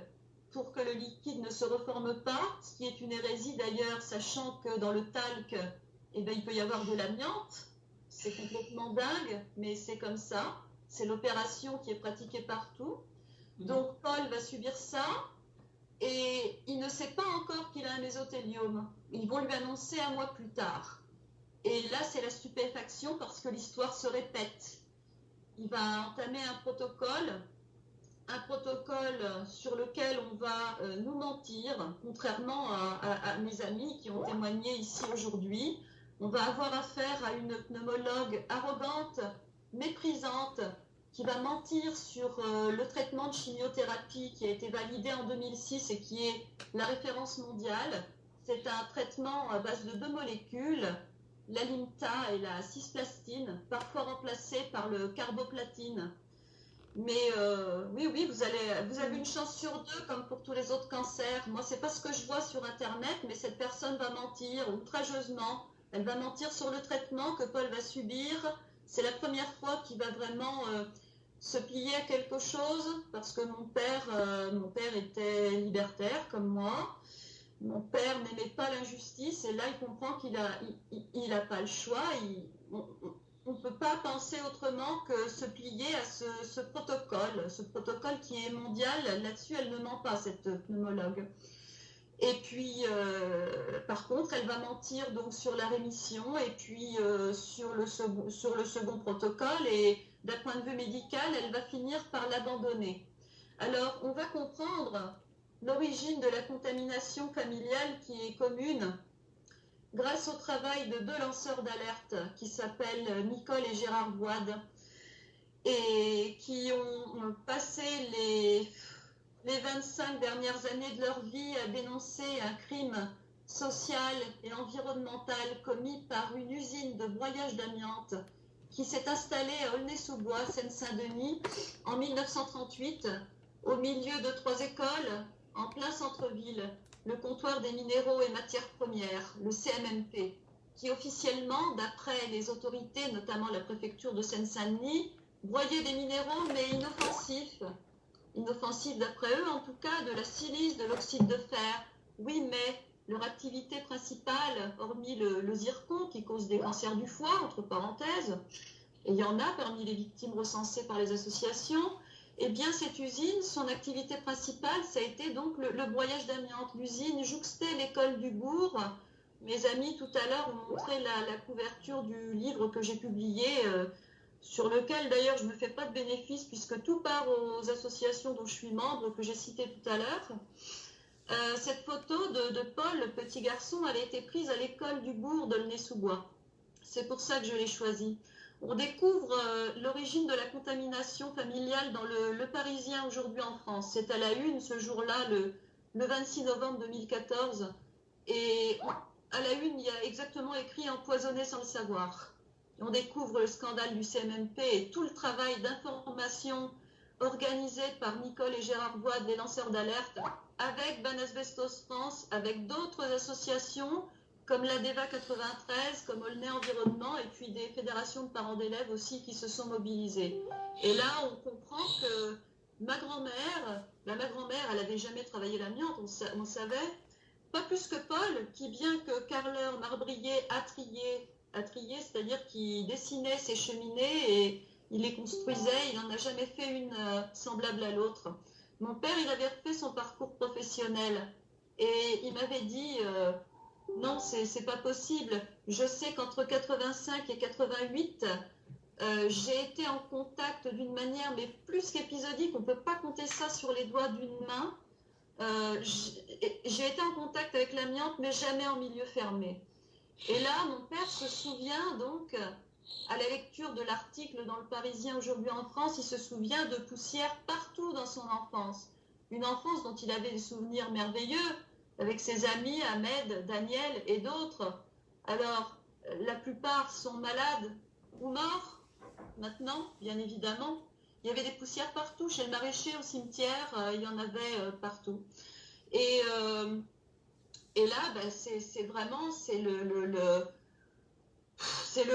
pour que le liquide ne se reforme pas, ce qui est une hérésie d'ailleurs, sachant que dans le talc, eh ben, il peut y avoir de l'amiante. C'est complètement dingue, mais c'est comme ça. C'est l'opération qui est pratiquée partout. Mhm. Donc Paul va subir ça et il ne sait pas encore qu'il a un mésothéliome. Ils vont lui annoncer un mois plus tard. Et là, c'est la stupéfaction parce que l'histoire se répète. Il va entamer un protocole, un protocole sur lequel on va euh, nous mentir, contrairement à, à, mes amis qui ont témoigné ici aujourd'hui. On va avoir affaire à une pneumologue arrogante, méprisante, qui va mentir sur euh, le traitement de chimiothérapie qui a été validé en 2006 et qui est la référence mondiale. C'est un traitement à base de deux molécules, l'alimta et la cisplastine, parfois remplacées par le carboplatine. Mais euh, oui, oui, vous, vous avez une chance sur deux, comme pour tous les autres cancers. Moi, c'est pas ce que je vois sur Internet, mais cette personne va mentir outrageusement. Elle va mentir sur le traitement que Paul va subir. C'est la première fois qu'il va vraiment euh, se plier à quelque chose parce que mon père, euh, mon père était libertaire comme moi. Mon père n'aimait pas l'injustice et là il comprend qu'il n'a pas le choix. on ne peut pas penser autrement que se plier à ce, protocole, ce protocole qui est mondial. Là-dessus, elle ne ment pas, cette pneumologue. Et puis, euh, par contre, elle va mentir donc sur la rémission et puis euh, sur, le second, sur le second protocole. Et d'un point de vue médical, elle va finir par l'abandonner. Alors, on va comprendre l'origine de la contamination familiale qui est commune grâce au travail de deux lanceurs d'alerte qui s'appellent Nicole et Gérard Boide et qui ont passé les, les 25 dernières années de leur vie à dénoncer un crime social et environnemental commis par une usine de broyage d'amiante qui s'est installée à Aulnay-sous-Bois, Seine-Saint-Denis, en 1938, au milieu de trois écoles, en plein centre-ville, le comptoir des minéraux et matières premières, le CMMP, qui officiellement, d'après les autorités, notamment la préfecture de Seine-Saint-Denis, broyait des minéraux mais inoffensifs. Inoffensifs d'après eux, en tout cas, de la silice, de l'oxyde de fer. Oui, mais leur activité principale, hormis le, zircon qui cause des cancers du foie, entre parenthèses, et il y en a parmi les victimes recensées par les associations, eh bien cette usine, son activité principale, ça a été donc le, broyage d'amiante. L'usine jouxtait l'école du bourg. Mes amis tout à l'heure ont montré la, couverture du livre que j'ai publié, euh, sur lequel d'ailleurs je ne me fais pas de bénéfice puisque tout part aux associations dont je suis membre, que j'ai cité tout à l'heure. Euh, cette photo de, Paul, le petit garçon, elle a été prise à l'école du bourg de sous bois C'est pour ça que je l'ai choisie. On découvre euh, l'origine de la contamination familiale dans le, Parisien aujourd'hui en France. C'est à la une ce jour-là, le, 26 novembre 2014. Et à la une, il y a exactement écrit empoisonné sans le savoir. On découvre le scandale du CMMP et tout le travail d'information organisé par Nicole et Gérard Bois des lanceurs d'alerte avec Ban Asbestos France, avec d'autres associations comme l'ADEVA 93, comme Olney Environnement, et puis des fédérations de parents d'élèves aussi qui se sont mobilisées. Et là, on comprend que ma grand-mère, ma grand-mère, elle n'avait jamais travaillé l'amiante, on, savait, pas plus que Paul, qui bien que carleur, marbrier, a a trié, c'est-à-dire qu'il dessinait ses cheminées et il les construisait, il n'en a jamais fait une euh, semblable à l'autre. Mon père, il avait fait son parcours professionnel et il m'avait dit euh, non, c'est pas possible. Je sais qu'entre 85 et 88, euh, j'ai été en contact d'une manière, mais plus qu'épisodique, on ne peut pas compter ça sur les doigts d'une main. J'ai été en contact avec l'amiante, mais jamais en milieu fermé. Et là, mon père se souvient donc à la lecture de l'article dans le Parisien aujourd'hui en France, il se souvient de poussière partout dans son enfance. Une enfance dont il avait des souvenirs merveilleux avec ses amis Ahmed, Daniel et d'autres. Alors, la plupart sont malades ou morts maintenant, bien évidemment. Il y avait des poussières partout, chez le maraîcher, au cimetière, euh, il y en avait euh, partout. Et, euh, et là, ben, c'est vraiment c'est le,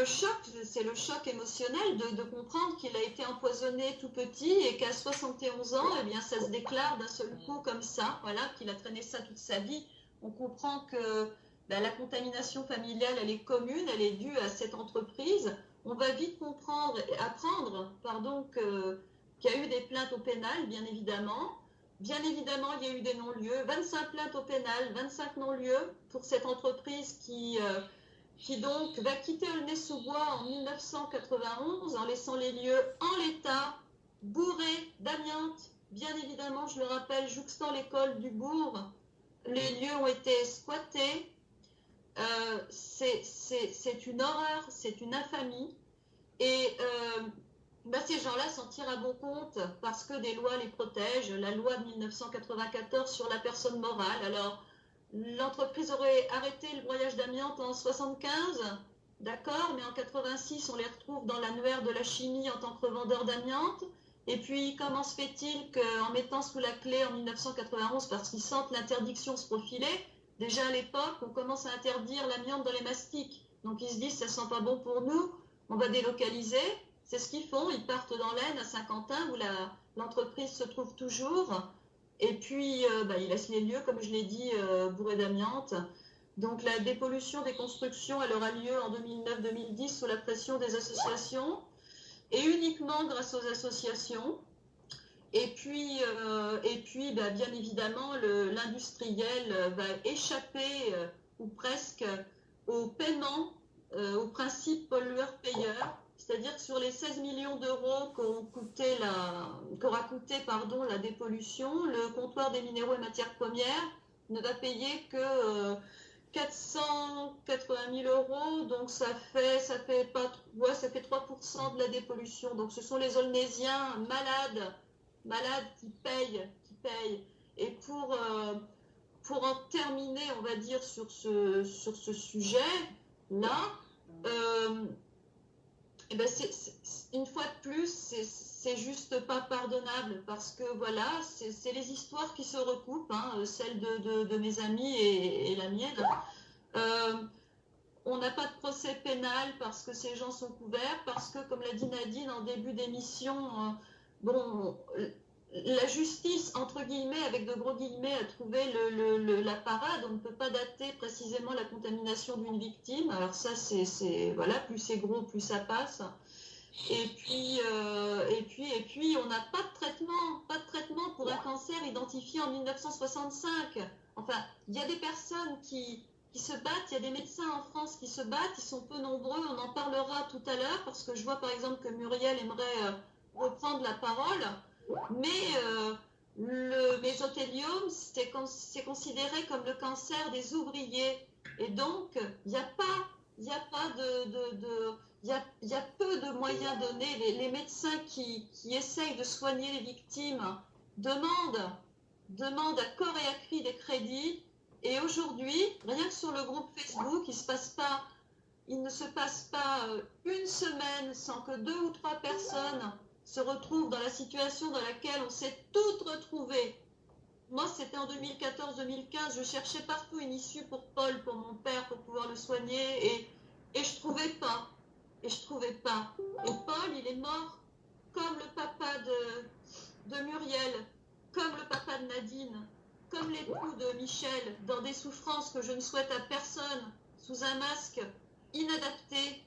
choc, c'est le choc émotionnel de, comprendre qu'il a été empoisonné tout petit et qu'à 71 ans, eh bien, ça se déclare d'un seul coup comme ça, voilà, qu'il a traîné ça toute sa vie. On comprend que ben, la contamination familiale, elle est commune, elle est due à cette entreprise. On va vite comprendre, apprendre, pardon, qu'il y a eu des plaintes au pénal, bien évidemment. Bien évidemment, il y a eu des non-lieux, 25 plaintes au pénal, 25 non-lieux pour cette entreprise qui euh, qui donc va quitter Aulnay-sous-Bois en 1991 en laissant les lieux en l'état, bourrés d'amiante, bien évidemment, je le rappelle, jouxtant l'école du bourg. Les lieux ont été squattés. Euh, c'est une horreur, c'est une infamie. Euh, bah, ces gens-là s'en tirent à bon compte parce que des lois les protègent. La loi de 1994 sur la personne morale. Alors, l'entreprise aurait arrêté le broyage d'amiante en 75, d'accord, mais en 86, on les retrouve dans l'annuaire de la chimie en tant que revendeur d'amiante. Et puis, comment se fait-il qu'en mettant sous la clé en 1991, parce qu'ils sentent l'interdiction se profiler, déjà à l'époque, on commence à interdire l'amiante dans les mastiques. Donc, ils se disent, ça sent pas bon pour nous, on va délocaliser. C'est ce qu'ils font. Ils partent dans l'Aisne, à Saint-Quentin, où l'entreprise se trouve toujours. Et puis, euh, bah, ils laissent les lieux, comme je l'ai dit, euh, bourrés d'amiante. Donc, la dépollution des constructions, elle aura lieu en 2009-2010 sous la pression des associations et uniquement grâce aux associations. Et puis, euh, bah, bien évidemment, l'industriel va échapper, ou presque, au paiement, au principe pollueur-payeur c'est-à-dire que sur les 16 millions d'euros qu'aura coûté, pardon, la dépollution, le comptoir des minéraux et matières premières ne va payer que 480 euh, 000 euros, donc ça fait, ça fait, pas, ouais, ça fait 3% de la dépollution. Donc ce sont les Olnésiens malades, malades qui payent, qui payent. Et pour, euh, pour en terminer, on va dire, sur ce, sur ce sujet-là, euh, eh ben une fois de plus, c'est juste pas pardonnable parce que voilà, c'est les histoires qui se recoupent, hein, celles de, mes amis et, la mienne. Euh, on n'a pas de procès pénal parce que ces gens sont couverts, parce que, comme l'a dit Nadine en début d'émission, euh, bon, la justice, entre guillemets, avec de gros guillemets, a trouvé la parade. On ne peut pas dater précisément la contamination d'une victime. Alors ça, c'est voilà, plus c'est gros, plus ça passe. Et puis, euh, et puis, et puis, on n'a pas de traitement, pas de traitement pour un cancer identifié en 1965. Enfin, il y a des personnes qui, qui se battent, il y a des médecins en France qui se battent, ils sont peu nombreux, on en parlera tout à l'heure, parce que je vois par exemple que Muriel aimerait euh, reprendre la parole. Mais euh, le mésothéliome, c'est considéré comme le cancer des ouvriers. Et donc, il n'y a pas, y a pas de... il y, a, peu de moyens donnés. Les, médecins qui, essayent de soigner les victimes demandent, demandent à corps et à cri des crédits. Et aujourd'hui, rien que sur le groupe Facebook, il ne se passe pas euh, une semaine sans que deux ou trois personnes se retrouve dans la situation dans laquelle on s'est toutes retrouvées. Moi, c'était en 2014-2015, je cherchais partout une issue pour Paul, pour mon père, pour pouvoir le soigner, et, et je trouvais pas. Et je trouvais pas. Et Paul, il est mort comme le papa de, de Muriel, comme le papa de Nadine, comme l'époux de Michel, dans des souffrances que je ne souhaite à personne, sous un masque inadapté,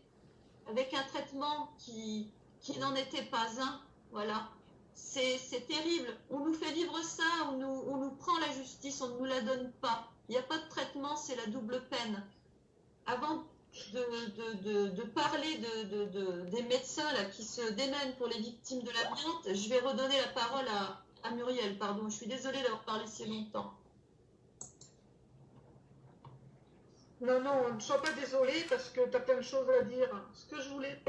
avec un traitement qui, qui n'en était pas un. Voilà. C'est terrible. On nous fait vivre ça, on nous, on nous prend la justice, on ne nous la donne pas. Il n'y a pas de traitement, c'est la double peine. Avant de, de, parler des médecins là, qui se démènent pour les victimes de l'amiante, je vais redonner la parole à, à Muriel. Pardon, je suis désolée d'avoir parlé si longtemps. Non, non, ne sois pas désolée parce que tu as plein de choses à dire. Ce que je voulais,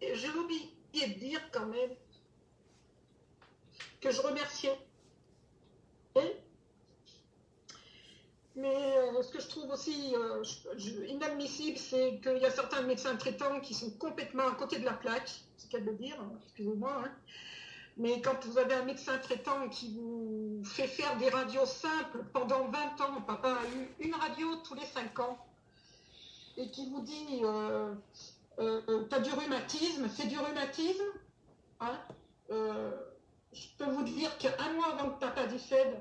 j'ai oublié de dire quand même que je remerciais. Mais euh, ce que je trouve aussi euh, inadmissible, c'est qu'il y a certains médecins traitants qui sont complètement à côté de la plaque, c'est qu'à le dire, hein, excusez-moi. Hein. Mais quand vous avez un médecin traitant qui vous fait faire des radios simples pendant 20 ans, papa a eu une radio tous les 5 ans, et qui vous dit euh, euh, euh, tu as du rhumatisme, c'est du rhumatisme. Hein euh, je peux vous dire qu'un mois avant que papa décède,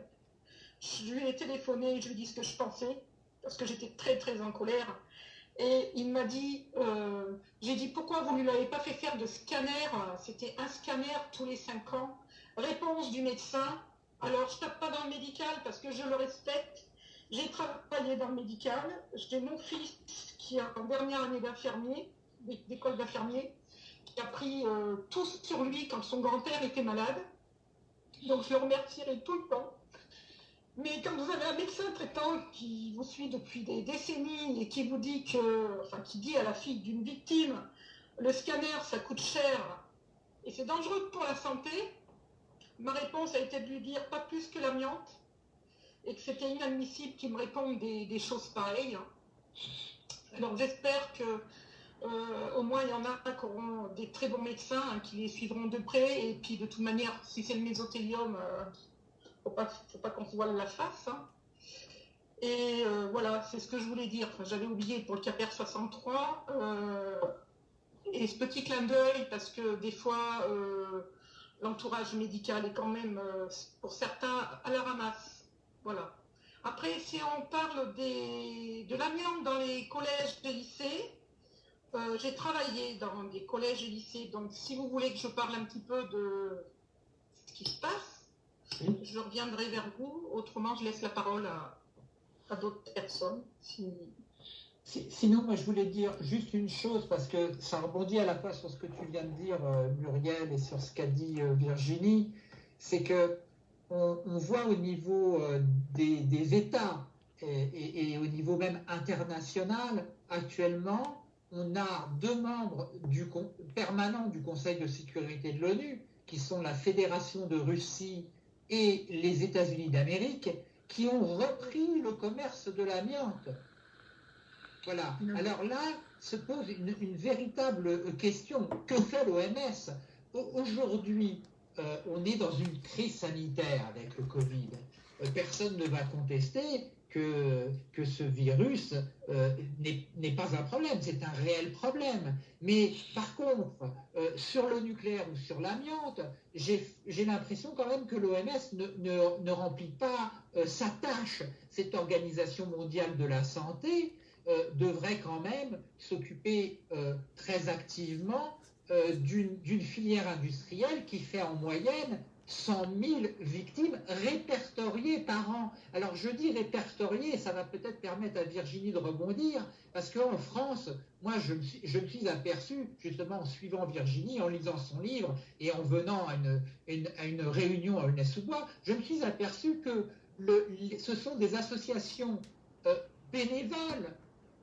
je lui ai téléphoné, je lui ai dit ce que je pensais, parce que j'étais très très en colère. Et il m'a dit, j'ai dit pourquoi vous ne lui avez pas fait faire de scanner? C'était un scanner tous les cinq ans. Réponse du médecin. Alors je tape pas dans le médical parce que je le respecte. J'ai travaillé dans le médical. J'ai mon fils qui est en dernière année d'infirmier, d'école d'infirmier, qui a pris tout sur lui quand son grand-père était malade. Donc je le remercierai tout le temps. Mais quand vous avez un médecin traitant qui vous suit depuis des décennies et qui vous dit que, enfin, qui dit à la fille d'une victime, le scanner, ça coûte cher et c'est dangereux pour la santé, ma réponse a été de lui dire pas plus que l'amiante et que c'était inadmissible qu'il me réponde des, choses pareilles. Alors j'espère que euh, au moins il y en a qui auront des très bons médecins hein, qui les suivront de près et puis de toute manière, si c'est le mésothélium, euh, faut pas, faut pas qu'on se voile la face. Hein. Et euh, voilà, c'est ce que je voulais dire. J'avais oublié pour le CAPER 63. Euh, et ce petit clin d'œil, parce que des fois, euh, l'entourage médical est quand même, pour certains, à la ramasse. Voilà. Après, si on parle de l'amiante dans les collèges et lycées, j'ai travaillé dans des collèges et lycées. Donc, si vous voulez que je parle un petit peu de ce qui se passe, je reviendrai vers vous. Autrement, je laisse la parole à, d'autres personnes. sinon, moi, je voulais dire juste une chose, parce que ça rebondit à la fois sur ce que tu viens de dire, euh, Muriel, et sur ce qu'a dit euh, Virginie, c'est que on, voit au niveau euh, des, États et, au niveau même international, actuellement, on a deux membres du, permanents du Conseil de sécurité de l'ONU, qui sont la Fédération de Russie et les États-Unis d'Amérique qui ont repris le commerce de l'amiante. Voilà. Alors là se pose une, véritable question. Que fait l'OMS Aujourd'hui, euh, on est dans une crise sanitaire avec le Covid. Euh, personne ne va contester que, ce virus euh, n'est pas un problème, c'est un réel problème. Mais par contre, euh, sur le nucléaire ou sur l'amiante, j'ai l'impression quand même que l'OMS ne, remplit pas euh, sa tâche. Cette organisation mondiale de la santé devrait quand même s'occuper très activement d'une filière industrielle qui fait en moyenne 100 000 victimes répertoriées par an. Alors je dis répertoriées, ça va peut-être permettre à Virginie de rebondir, parce qu'en France, moi je me, suis, aperçu, justement en suivant Virginie, en lisant son livre et en venant à une, réunion à Aulnay-sous-Bois, je me suis aperçu que ce sont des associations euh, bénévoles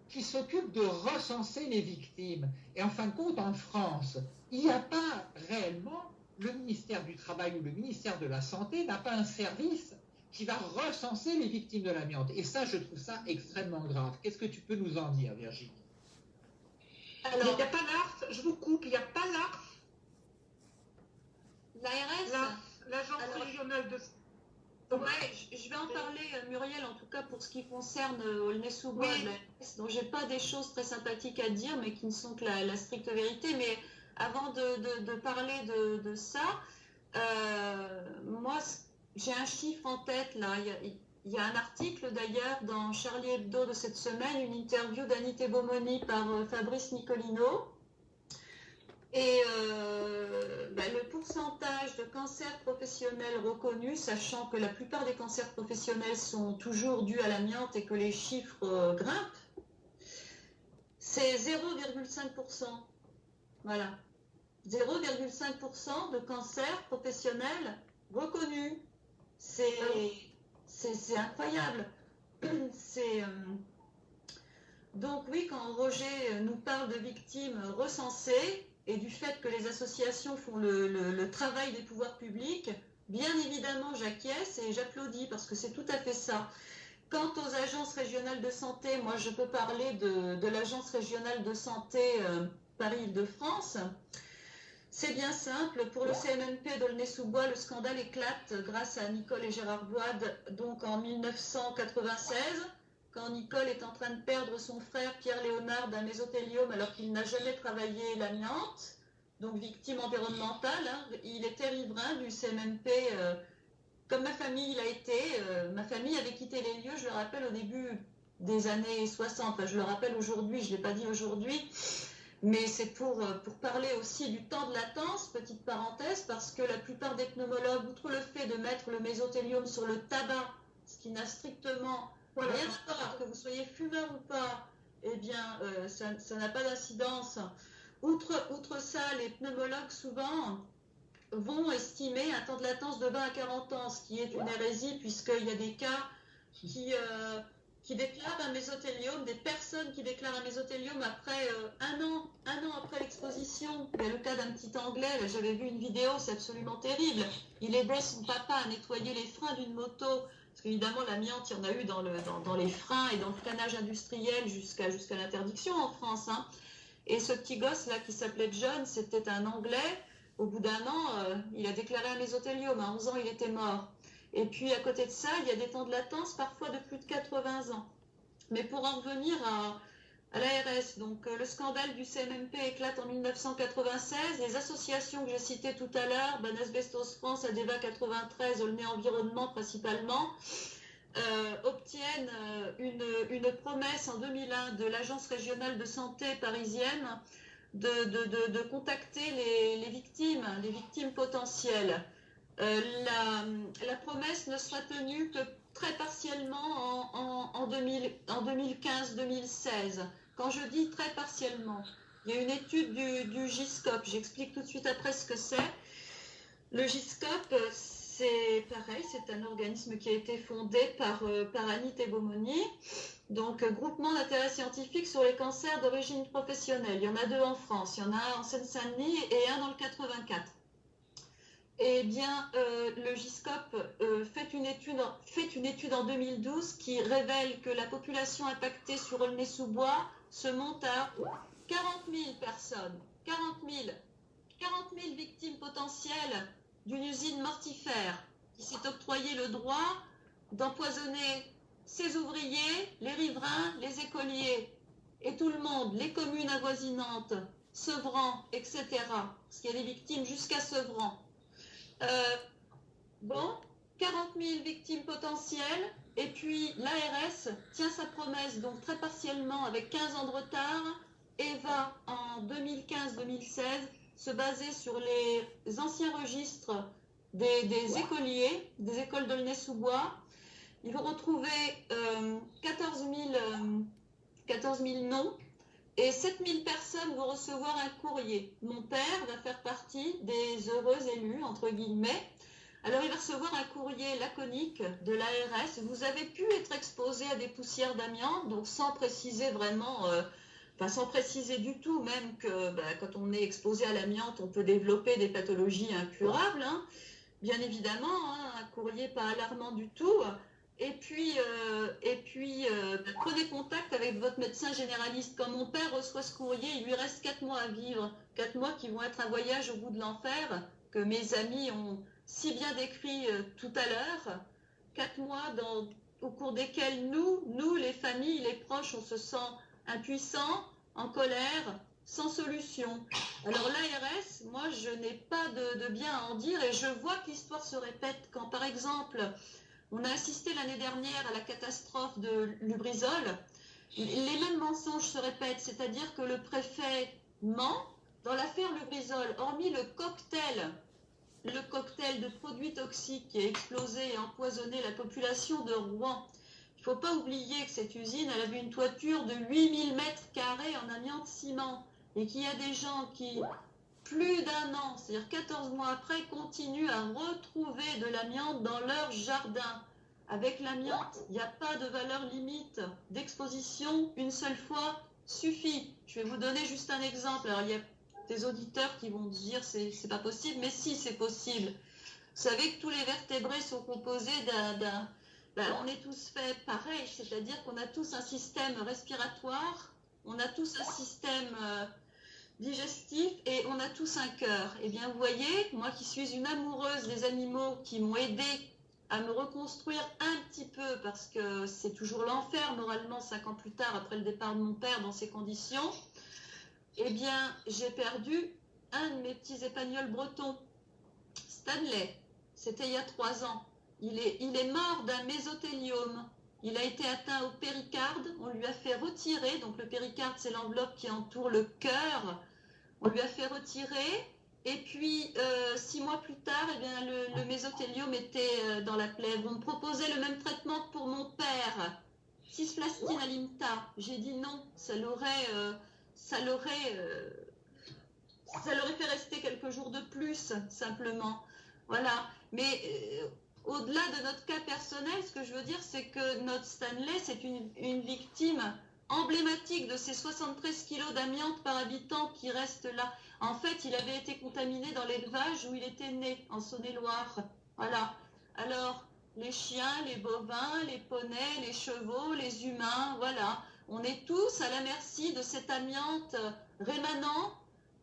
qui s'occupent de recenser les victimes. Et en fin de compte, en France, il n'y a pas réellement le ministère du Travail ou le ministère de la Santé n'a pas un service qui va recenser les victimes de l'amiante. Et ça, je trouve ça extrêmement grave. Qu'est-ce que tu peux nous en dire, Virginie? Alors, il n'y a pas l'ARF, je vous coupe, il n'y a pas l'ARF. L'ARS? L'agence régionale de je vais en parler, euh, Muriel, en tout cas pour ce qui concerne euh, Aulnay-sous-Bois, dont j'ai pas des choses très sympathiques à dire, mais qui ne sont que la stricte vérité. Mais avant de, parler de, ça, euh, moi, j'ai un chiffre en tête là. Il y a, un article d'ailleurs dans Charlie Hebdo de cette semaine, une interview d'Anité Beaumoni par euh, Fabrice Nicolino. Et euh, ben, le pourcentage de cancers professionnels reconnus, sachant que la plupart des cancers professionnels sont toujours dus à l'amiante et que les chiffres grimpent, c'est 0,5%. Voilà. 0,5% de cancers professionnels reconnus. C'est incroyable. C'est. Euh, donc oui, quand Roger nous parle de victimes recensées et du fait que les associations font le, travail des pouvoirs publics, bien évidemment j'acquiesce et j'applaudis parce que c'est tout à fait ça. Quant aux agences régionales de santé, moi je peux parler de, l'agence régionale de santé euh, Paris-Île-de-France. C'est bien simple. Pour le CMNP d'Aulnay-sous-Bois, le scandale éclate grâce à Nicole et Gérard Boide, donc en 1996, quand Nicole est en train de perdre son frère Pierre Léonard d'un mésothéliome alors qu'il n'a jamais travaillé l'amiante, donc victime environnementale. Hein. Il était riverain du CMNP. Euh, comme ma famille l'a été, euh, ma famille avait quitté les lieux, je le rappelle, au début des années 60. je le rappelle aujourd'hui, je ne l'ai pas dit aujourd'hui. Mais c'est pour, euh, pour parler aussi du temps de latence, petite parenthèse, parce que la plupart des pneumologues, outre le fait de mettre le mésothélium sur le tabac, ce qui n'a strictement rien à voir, que vous soyez fumeur ou pas, eh bien, euh, ça n'a pas d'incidence. Outre, outre ça, les pneumologues souvent vont estimer un temps de latence de 20 à 40 ans, ce qui est une hérésie puisqu'il y a des cas qui, euh, qui déclarent un mésothéliome, des personnes qui déclarent un mésothéliome après euh, un an, un an après l'exposition. Il y a le cas d'un petit Anglais, j'avais vu une vidéo, c'est absolument terrible. Il aidait son papa à nettoyer les freins d'une moto, parce qu'évidemment l'amiante, il y en a eu dans, le, dans, les freins et dans le freinage industriel jusqu'à l'interdiction en France. Hein. Et ce petit gosse là qui s'appelait John, c'était un Anglais. Au bout d'un an, euh, il a déclaré un mésothéliome. À 11 ans, il était mort. Et puis à côté de ça, il y a des temps de latence parfois de plus de 80 ans. Mais pour en revenir à, l'ARS, euh, le scandale du CMMP éclate en 1996. Les associations que j'ai citées tout à l'heure, Ban Asbestos France, ADEVA 93, Olney Environnement principalement, euh, obtiennent euh, une, promesse en 2001 de l'Agence régionale de santé parisienne de, contacter les, victimes, les victimes potentielles. Euh, la, promesse ne sera tenue que très partiellement en, 2015-2016. Quand je dis très partiellement, il y a une étude du, GISCOP, j'explique tout de suite après ce que c'est. Le GISCOP, c'est pareil, c'est un organisme qui a été fondé par, euh, Annie donc groupement d'intérêt scientifique sur les cancers d'origine professionnelle. Il y en a deux en France, il y en a un en Seine-Saint-Denis et un dans le 84 eh bien, euh, le GISCOP euh, fait, une étude, en 2012 qui révèle que la population impactée sur Aulnay-sous-Bois se monte à 40 000 personnes. 40 000. 40 000 victimes potentielles d'une usine mortifère qui s'est octroyé le droit d'empoisonner ses ouvriers, les riverains, les écoliers et tout le monde, les communes avoisinantes, Sevran, etc. Parce qu'il y a des victimes jusqu'à Sevran. Euh, bon, 40 000 victimes potentielles. Et puis l'ARS tient sa promesse, donc très partiellement, avec 15 ans de retard, et va en 2015-2016 se baser sur les anciens registres des, écoliers, des écoles d'Aulnay-sous-Bois. Ils vont retrouver 14, 000, 14 000 noms et 7000 personnes vont recevoir un courrier. Mon père va faire partie des heureux élus, entre guillemets. Alors il va recevoir un courrier laconique de l'ARS. Vous avez pu être exposé à des poussières d'amiante, donc sans préciser vraiment, euh, enfin sans préciser du tout, même que bah, quand on est exposé à l'amiante, on peut développer des pathologies incurables. Hein. Bien évidemment, hein, un courrier pas alarmant du tout. Et puis, euh, et puis euh, prenez contact avec votre médecin généraliste. Quand mon père reçoit ce courrier, il lui reste quatre mois à vivre. Quatre mois qui vont être un voyage au bout de l'enfer, que mes amis ont si bien décrit euh, tout à l'heure. Quatre mois au cours desquels nous, nous, les familles, les proches, on se sent impuissants, en colère, sans solution. Alors l'ARS, moi, je n'ai pas de, de, bien à en dire et je vois que l'histoire se répète quand, par exemple, on a assisté l'année dernière à la catastrophe de Lubrizol. Les mêmes mensonges se répètent, c'est-à-dire que le préfet ment. Dans l'affaire Lubrizol, hormis le cocktail, le cocktail de produits toxiques qui a explosé et empoisonné la population de Rouen, il ne faut pas oublier que cette usine, elle avait une toiture de 8000 mètres carrés en amiante ciment et qu'il y a des gens qui, plus d'un an, c'est-à-dire 14 mois après, continuent à retrouver de l'amiante dans leur jardin. Avec l'amiante, il n'y a pas de valeur limite d'exposition. Une seule fois suffit. Je vais vous donner juste un exemple. Alors, il y a des auditeurs qui vont dire c'est c'est pas possible, mais si c'est possible. Vous savez que tous les vertébrés sont composés d'un. Ben, on est tous faits pareil, c'est-à-dire qu'on a tous un système respiratoire, on a tous un système euh, digestif et on a tous un cœur. Eh bien, vous voyez, moi qui suis une amoureuse des animaux qui m'ont aidé à me reconstruire un petit peu parce que c'est toujours l'enfer moralement cinq ans plus tard après le départ de mon père dans ces conditions, eh bien j'ai perdu un de mes petits épagnols bretons, Stanley. C'était il y a trois ans. Il est, il est mort d'un mésothéliome. Il a été atteint au péricarde. On lui a fait retirer, donc le péricarde c'est l'enveloppe qui entoure le cœur on lui a fait retirer. Et puis, euh, six mois plus tard, eh bien, le, mésothéliome était euh, dans la plaie. On me proposait le même traitement pour mon père. cisplastine alimta, j'ai dit non, ça l'aurait, euh, ça l'aurait, fait rester quelques jours de plus, simplement. Voilà. Mais au-delà de notre cas personnel, ce que je veux dire, c'est que notre Stanley, c'est une victime emblématique de ces 73 kilos d'amiante par habitant qui restent là. En fait, il avait été contaminé dans l'élevage où il était né, en Saône-et-Loire. Voilà. Alors, les chiens, les bovins, les poneys, les chevaux, les humains, voilà. On est tous à la merci de cet amiante rémanent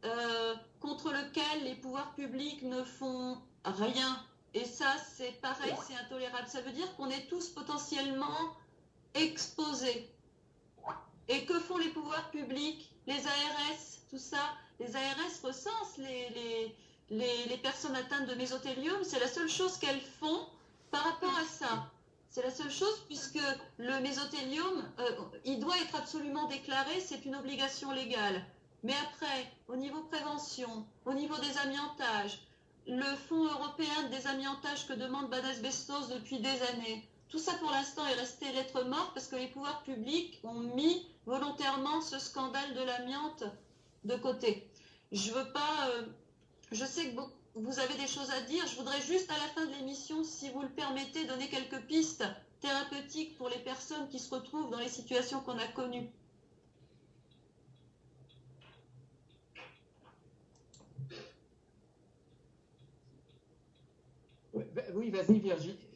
euh, contre lequel les pouvoirs publics ne font rien. Et ça, c'est pareil, c'est intolérable. Ça veut dire qu'on est tous potentiellement exposés. Et que font les pouvoirs publics, les ARS, tout ça? Les ARS recensent les, personnes atteintes de mésothélium. C'est la seule chose qu'elles font par rapport à ça. C'est la seule chose puisque le mésothélium, euh, il doit être absolument déclaré, c'est une obligation légale. Mais après, au niveau prévention, au niveau des amiantages, le Fonds européen de désamiantage que demande Banasbestos depuis des années, tout ça pour l'instant est resté lettre morte parce que les pouvoirs publics ont mis volontairement ce scandale de l'amiante de côté. Je veux pas. euh, je sais que vous avez des choses à dire. Je voudrais juste à la fin de l'émission, si vous le permettez, donner quelques pistes thérapeutiques pour les personnes qui se retrouvent dans les situations qu'on a connues. Oui, vas-y Virginie.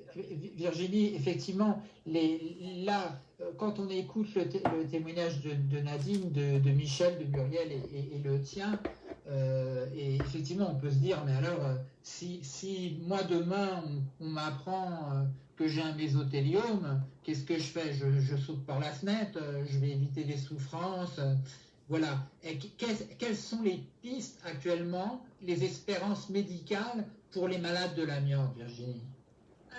Virginie, effectivement, là, euh, quand on écoute le, té- le témoignage de, Nadine, de, Michel, de Muriel et, le tien, euh, et effectivement, on peut se dire, mais alors, euh, si, moi demain, on, m'apprend que j'ai un mésothéliome, qu'est-ce que je fais? Je, saute par la fenêtre, je vais éviter les souffrances. voilà. Quelles, sont les pistes actuellement, les espérances médicales pour les malades de l'amiante, Virginie?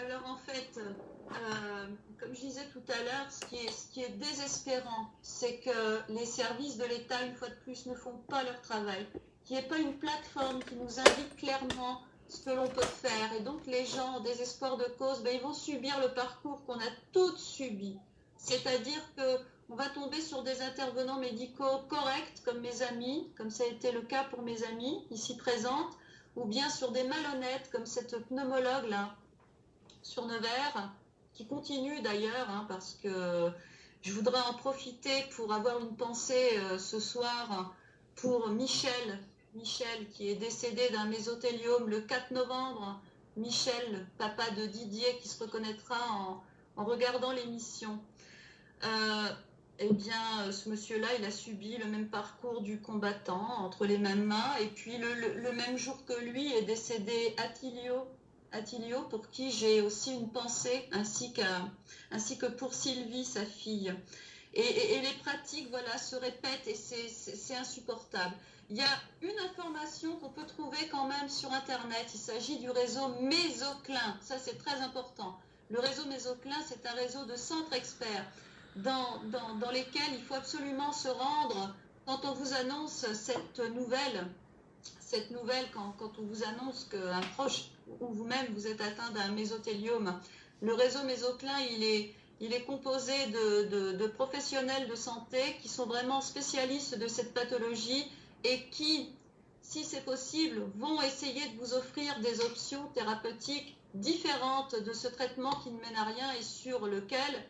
Alors en fait, euh, comme je disais tout à l'heure, ce, qui est- désespérant, c'est que les services de l'État, une fois de plus, ne font pas leur travail. Qu'il n'y ait pas une plateforme qui nous indique clairement ce que l'on peut faire. Et donc les gens, en désespoir de cause, ben, ils vont subir le parcours qu'on a tous subi. C'est-à-dire que on va tomber sur des intervenants médicaux corrects, comme mes amis, comme ça a été le cas pour mes amis ici présentes, ou bien sur des malhonnêtes, comme cette pneumologue là, sur Nevers, qui continue d'ailleurs, hein, parce que je voudrais en profiter pour avoir une pensée euh, ce soir pour Michel, Michel qui est décédé d'un mésothéliome le 4 novembre. Michel, papa de Didier, qui se reconnaîtra en, regardant l'émission. Euh, eh bien, ce monsieur-là, il a subi le même parcours du combattant entre les mêmes mains. Et puis, le, le- le même jour que lui est décédé Attilio, Attilio pour qui j'ai aussi une pensée, ainsi, que pour Sylvie, sa fille. Et, les pratiques, voilà, se répètent et c'est insupportable. Il y a une information qu'on peut trouver quand même sur Internet. Il s'agit du réseau Mésoclin. Ça, c'est très important. Le réseau Mésoclin, c'est un réseau de centres experts dans, dans, dans lesquels il faut absolument se rendre quand on vous annonce cette nouvelle. Cette nouvelle, quand, quand on vous annonce qu'un proche ou vous-même vous êtes atteint d'un mésothéliome. Le réseau Mésoclin, il est, il est composé de, professionnels de santé qui sont vraiment spécialistes de cette pathologie et qui, si c'est possible, vont essayer de vous offrir des options thérapeutiques différentes de ce traitement qui ne mène à rien et sur lequel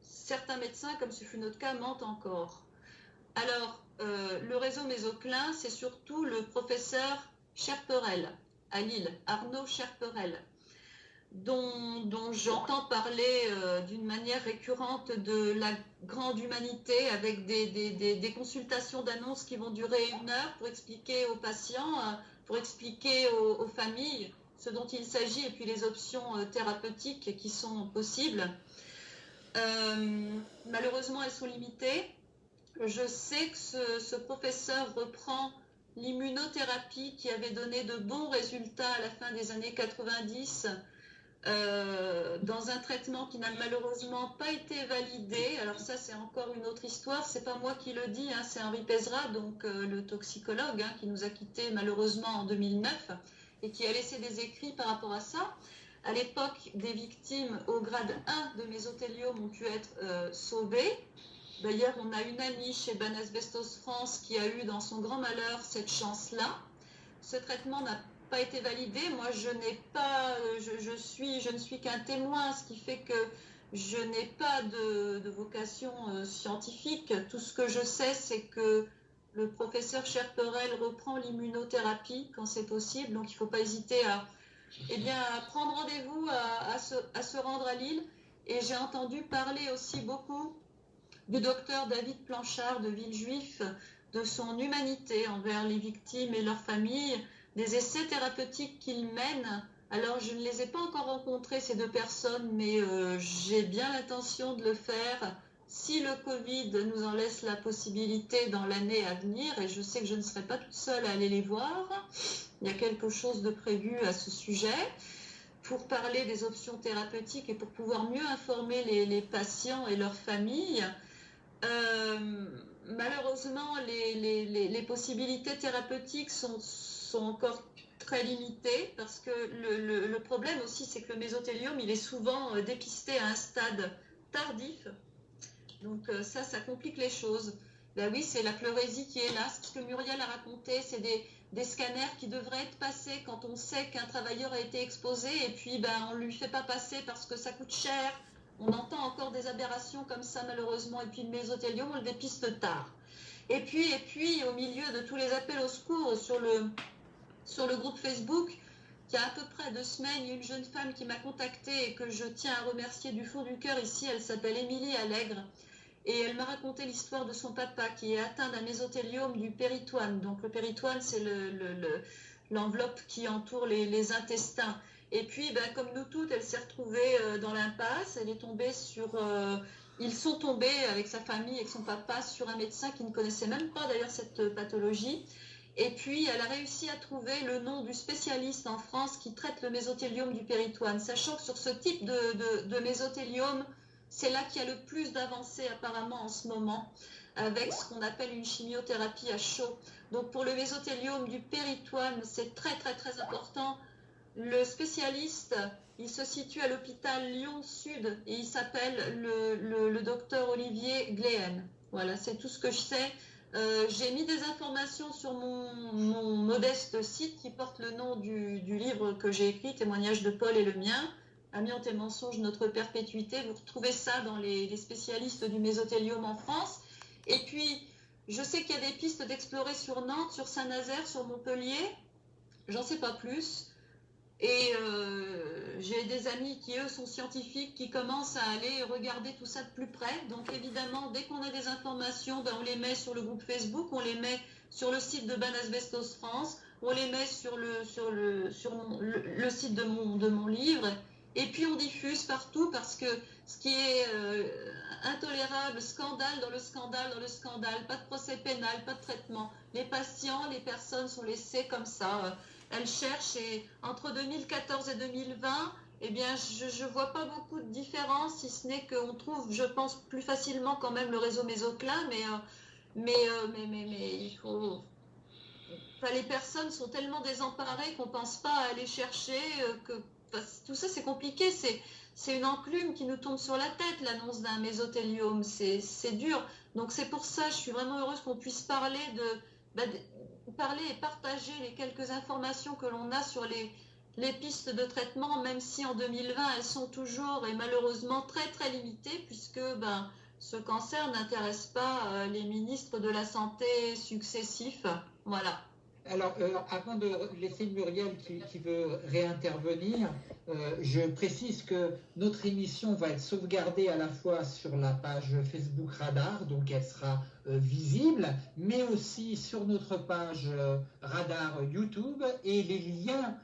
certains médecins, comme ce fut notre cas, mentent encore. Alors, euh, le réseau Mésoclin, c'est surtout le professeur Cherperel à Lille, Arnaud Cherperel, dont, j'entends parler euh, d'une manière récurrente de la grande humanité avec des, consultations d'annonces qui vont durer une heure pour expliquer aux patients, euh, pour expliquer aux, familles ce dont il s'agit et puis les options euh, thérapeutiques qui sont possibles. Malheureusement, elles sont limitées. Je sais que ce professeur reprend l'immunothérapie qui avait donné de bons résultats à la fin des années 90 euh, dans un traitement qui n'a malheureusement pas été validé. Alors ça, c'est encore une autre histoire. C'est pas moi qui le dis, hein, c'est Henri Pezra, donc euh, le toxicologue, hein, qui nous a quittés malheureusement en 2009 et qui a laissé des écrits par rapport à ça. à l'époque, des victimes au grade 1 de mésothéliome ont pu être sauvées. D'ailleurs, on a une amie chez Ban Asbestos France qui a eu dans son grand malheur cette chance-là. Ce traitement n'a pas été validé. Moi, je n'ai pas, je, suis, je ne suis qu'un témoin, ce qui fait que je n'ai pas de, vocation euh, scientifique. Tout ce que je sais, c'est que le professeur Cherperel reprend l'immunothérapie quand c'est possible. Donc, il ne faut pas hésiter à, eh bien, prendre rendez-vous, à, se, rendre à Lille. Et j'ai entendu parler aussi beaucoup du docteur David Planchard de Villejuif, de son humanité envers les victimes et leurs familles, des essais thérapeutiques qu'il mène alors, je ne les ai pas encore rencontrés, ces deux personnes, mais euh, j'ai bien l'intention de le faire si le Covid nous en laisse la possibilité dans l'année à venir. Et je sais que je ne serai pas toute seule à aller les voir. Il y a quelque chose de prévu à ce sujet pour parler des options thérapeutiques et pour pouvoir mieux informer les, patients et leurs familles. Euh, malheureusement, les, possibilités thérapeutiques sont, encore très limité parce que le, problème aussi, c'est que le mésothéliome, il est souvent euh, dépisté à un stade tardif. Donc euh, ça, ça complique les choses. Ben oui, c'est la pleurésie qui est là. Ce que Muriel a raconté, c'est des, des, scanners qui devraient être passés quand on sait qu'un travailleur a été exposé et puis ben, on ne lui fait pas passer parce que ça coûte cher. On entend encore des aberrations comme ça malheureusement. Et puis le mésothéliome, on le dépiste tard. Et puis, au milieu de tous les appels au secours sur le, groupe Facebook. Il y a à peu près deux semaines, une jeune femme qui m'a contactée et que je tiens à remercier du fond du cœur ici. Elle s'appelle Émilie Allègre. Et elle m'a raconté l'histoire de son papa qui est atteint d'un mésothéliome du péritoine. Donc le péritoine, c'est l'enveloppe qui entoure les, intestins. Et puis, ben, comme nous toutes, elle s'est retrouvée euh, dans l'impasse. Elle est tombée sur... Euh, ils sont tombés avec sa famille, avec son papa, sur un médecin qui ne connaissait même pas d'ailleurs cette pathologie. Et puis, elle a réussi à trouver le nom du spécialiste en France qui traite le mésothéliome du péritoine, sachant que sur ce type de, mésothéliome, c'est là qu'il y a le plus d'avancées apparemment en ce moment, avec ce qu'on appelle une chimiothérapie à chaud. Donc pour le mésothéliome du péritoine, c'est très très très important. Le spécialiste, il se situe à l'hôpital Lyon-Sud et il s'appelle le, le, docteur Olivier Gléen. Voilà, c'est tout ce que je sais. Euh, j'ai mis des informations sur mon, modeste site qui porte le nom du, livre que j'ai écrit, Témoignage de Paul et le mien, Amiante et mensonges, notre perpétuité. Vous retrouvez ça dans les, spécialistes du mésothélium en France. Et puis, je sais qu'il y a des pistes d'explorer sur Nantes, sur Saint-Nazaire, sur Montpellier. J'en sais pas plus. Et euh, j'ai des amis qui, eux, sont scientifiques, qui commencent à aller regarder tout ça de plus près. Donc, évidemment, dès qu'on a des informations, ben, on les met sur le groupe Facebook, on les met sur le site de Ban Asbestos France, on les met sur le, site de mon, de mon livre. Et puis, on diffuse partout parce que ce qui est euh, intolérable, scandale dans le scandale, dans le scandale, pas de procès pénal, pas de traitement. Les patients, les personnes sont laissées comme ça elle cherche et entre 2014 et 2020, eh bien, je ne vois pas beaucoup de différence, si ce n'est qu'on trouve, je pense, plus facilement quand même le réseau Mésoclin, mais, euh, mais, euh, mais, mais, mais, il faut... les personnes sont tellement désemparées qu'on ne pense pas à aller chercher, euh, que tout ça c'est compliqué, c'est une enclume qui nous tombe sur la tête, l'annonce d'un mésothéliome, c'est dur. Donc c'est pour ça, je suis vraiment heureuse qu'on puisse parler de, bah, parler et partager les quelques informations que l'on a sur les, les pistes de traitement, même si en 2020 elles sont toujours et malheureusement très très limitées, puisque ben, ce cancer n'intéresse pas euh, les ministres de la Santé successifs. Voilà. Alors, euh, avant de laisser Muriel qui, veut réintervenir, euh, je précise que notre émission va être sauvegardée à la fois sur la page Facebook Radar, donc elle sera euh, visible, mais aussi sur notre page Radar YouTube et les liens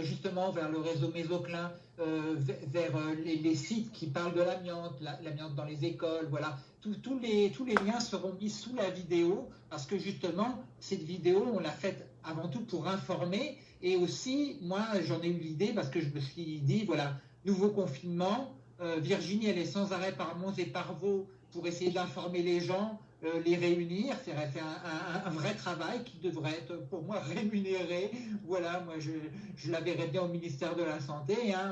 justement vers le réseau Mésoclin, vers les, sites qui parlent de l'amiante, l'amiante dans les écoles, voilà. Tous, les, liens seront mis sous la vidéo parce que justement, cette vidéo, on l'a faite avant tout pour informer et aussi, moi, j'en ai eu l'idée parce que je me suis dit, voilà, nouveau confinement, euh, Virginie, elle est sans arrêt par Mons et par Vaux pour essayer d'informer les gens. les réunir, c'est un, un, vrai travail qui devrait être pour moi rémunéré. Voilà, moi je, je la bien au ministère de la Santé. Hein,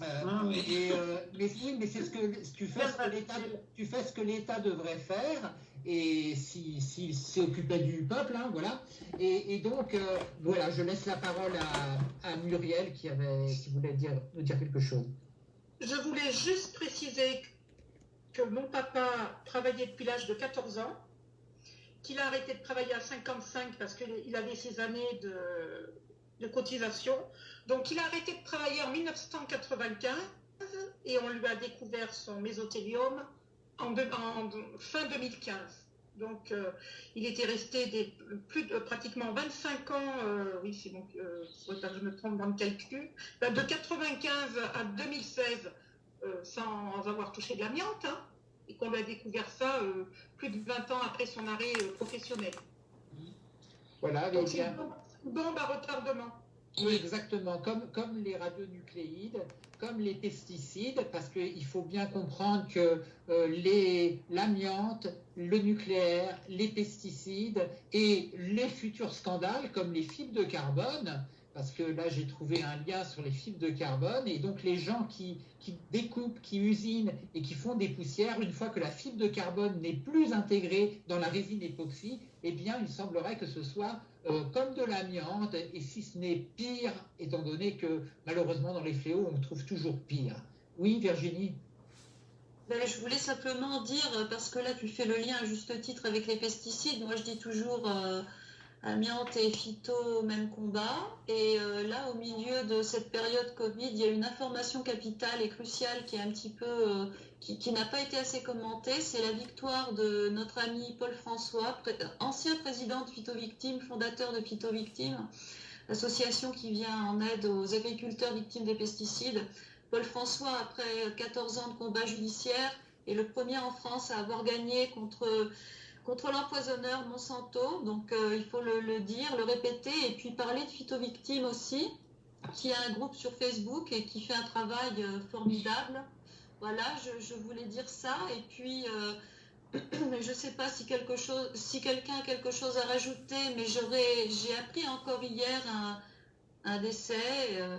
ah, et, mais oui, mais c'est ce que tu fais ce que l'État tu fais ce que l'État devrait faire et s'il si, s'occupait du peuple, hein, voilà. Et, donc, euh, voilà, je laisse la parole à, Muriel qui, avait, qui voulait dire, nous dire quelque chose. Je voulais juste préciser que mon papa travaillait depuis l'âge de 14 ans, qu'il a arrêté de travailler à 55 parce qu'il avait ses années de, de cotisation. Donc, il a arrêté de travailler en 1995 et on lui a découvert son mésothélium en, fin 2015. Donc, euh, il était resté des, plus de pratiquement 25 ans, euh, oui, c'est donc, euh, je me trompe dans le calcul, ben, de 95 à 2016, sans avoir touché de l'amiante, hein, et qu'on a découvert ça plus de 20 ans après son arrêt professionnel. Voilà, donc une bombe à retardement. Oui, exactement, comme, comme les radionucléides, comme les pesticides, parce qu'il faut bien comprendre que euh, l'amiante, le nucléaire, les pesticides et les futurs scandales comme les fibres de carbone, parce que là j'ai trouvé un lien sur les fibres de carbone, et donc les gens qui, qui, découpent, qui usinent et qui font des poussières, une fois que la fibre de carbone n'est plus intégrée dans la résine époxy, eh bien il semblerait que ce soit euh, comme de l'amiante, et si ce n'est pire, étant donné que malheureusement dans les fléaux, on trouve toujours pire. Oui, Virginie? Ben, je voulais simplement dire, parce que là tu fais le lien à juste titre avec les pesticides, moi je dis toujours euh, amiante et phyto, même combat. Et euh, là, au milieu de cette période Covid, il y a une information capitale et cruciale qui est un petit peu qui, n'a pas été assez commenté, c'est la victoire de notre ami Paul François, ancien président de Phyto Victimes, fondateur de Phyto Victimes, l'association qui vient en aide aux agriculteurs victimes des pesticides. Paul François, après 14 ans de combat judiciaire, est le premier en France à avoir gagné contre, contre l'empoisonneur Monsanto. Donc euh, il faut le, dire, le répéter, et puis parler de Phyto Victimes aussi, qui a un groupe sur Facebook et qui fait un travail euh, formidable voilà, je, voulais dire ça. Et puis, euh, je ne sais pas si si quelqu'un a quelque chose à rajouter, mais j'ai appris encore hier un, décès euh,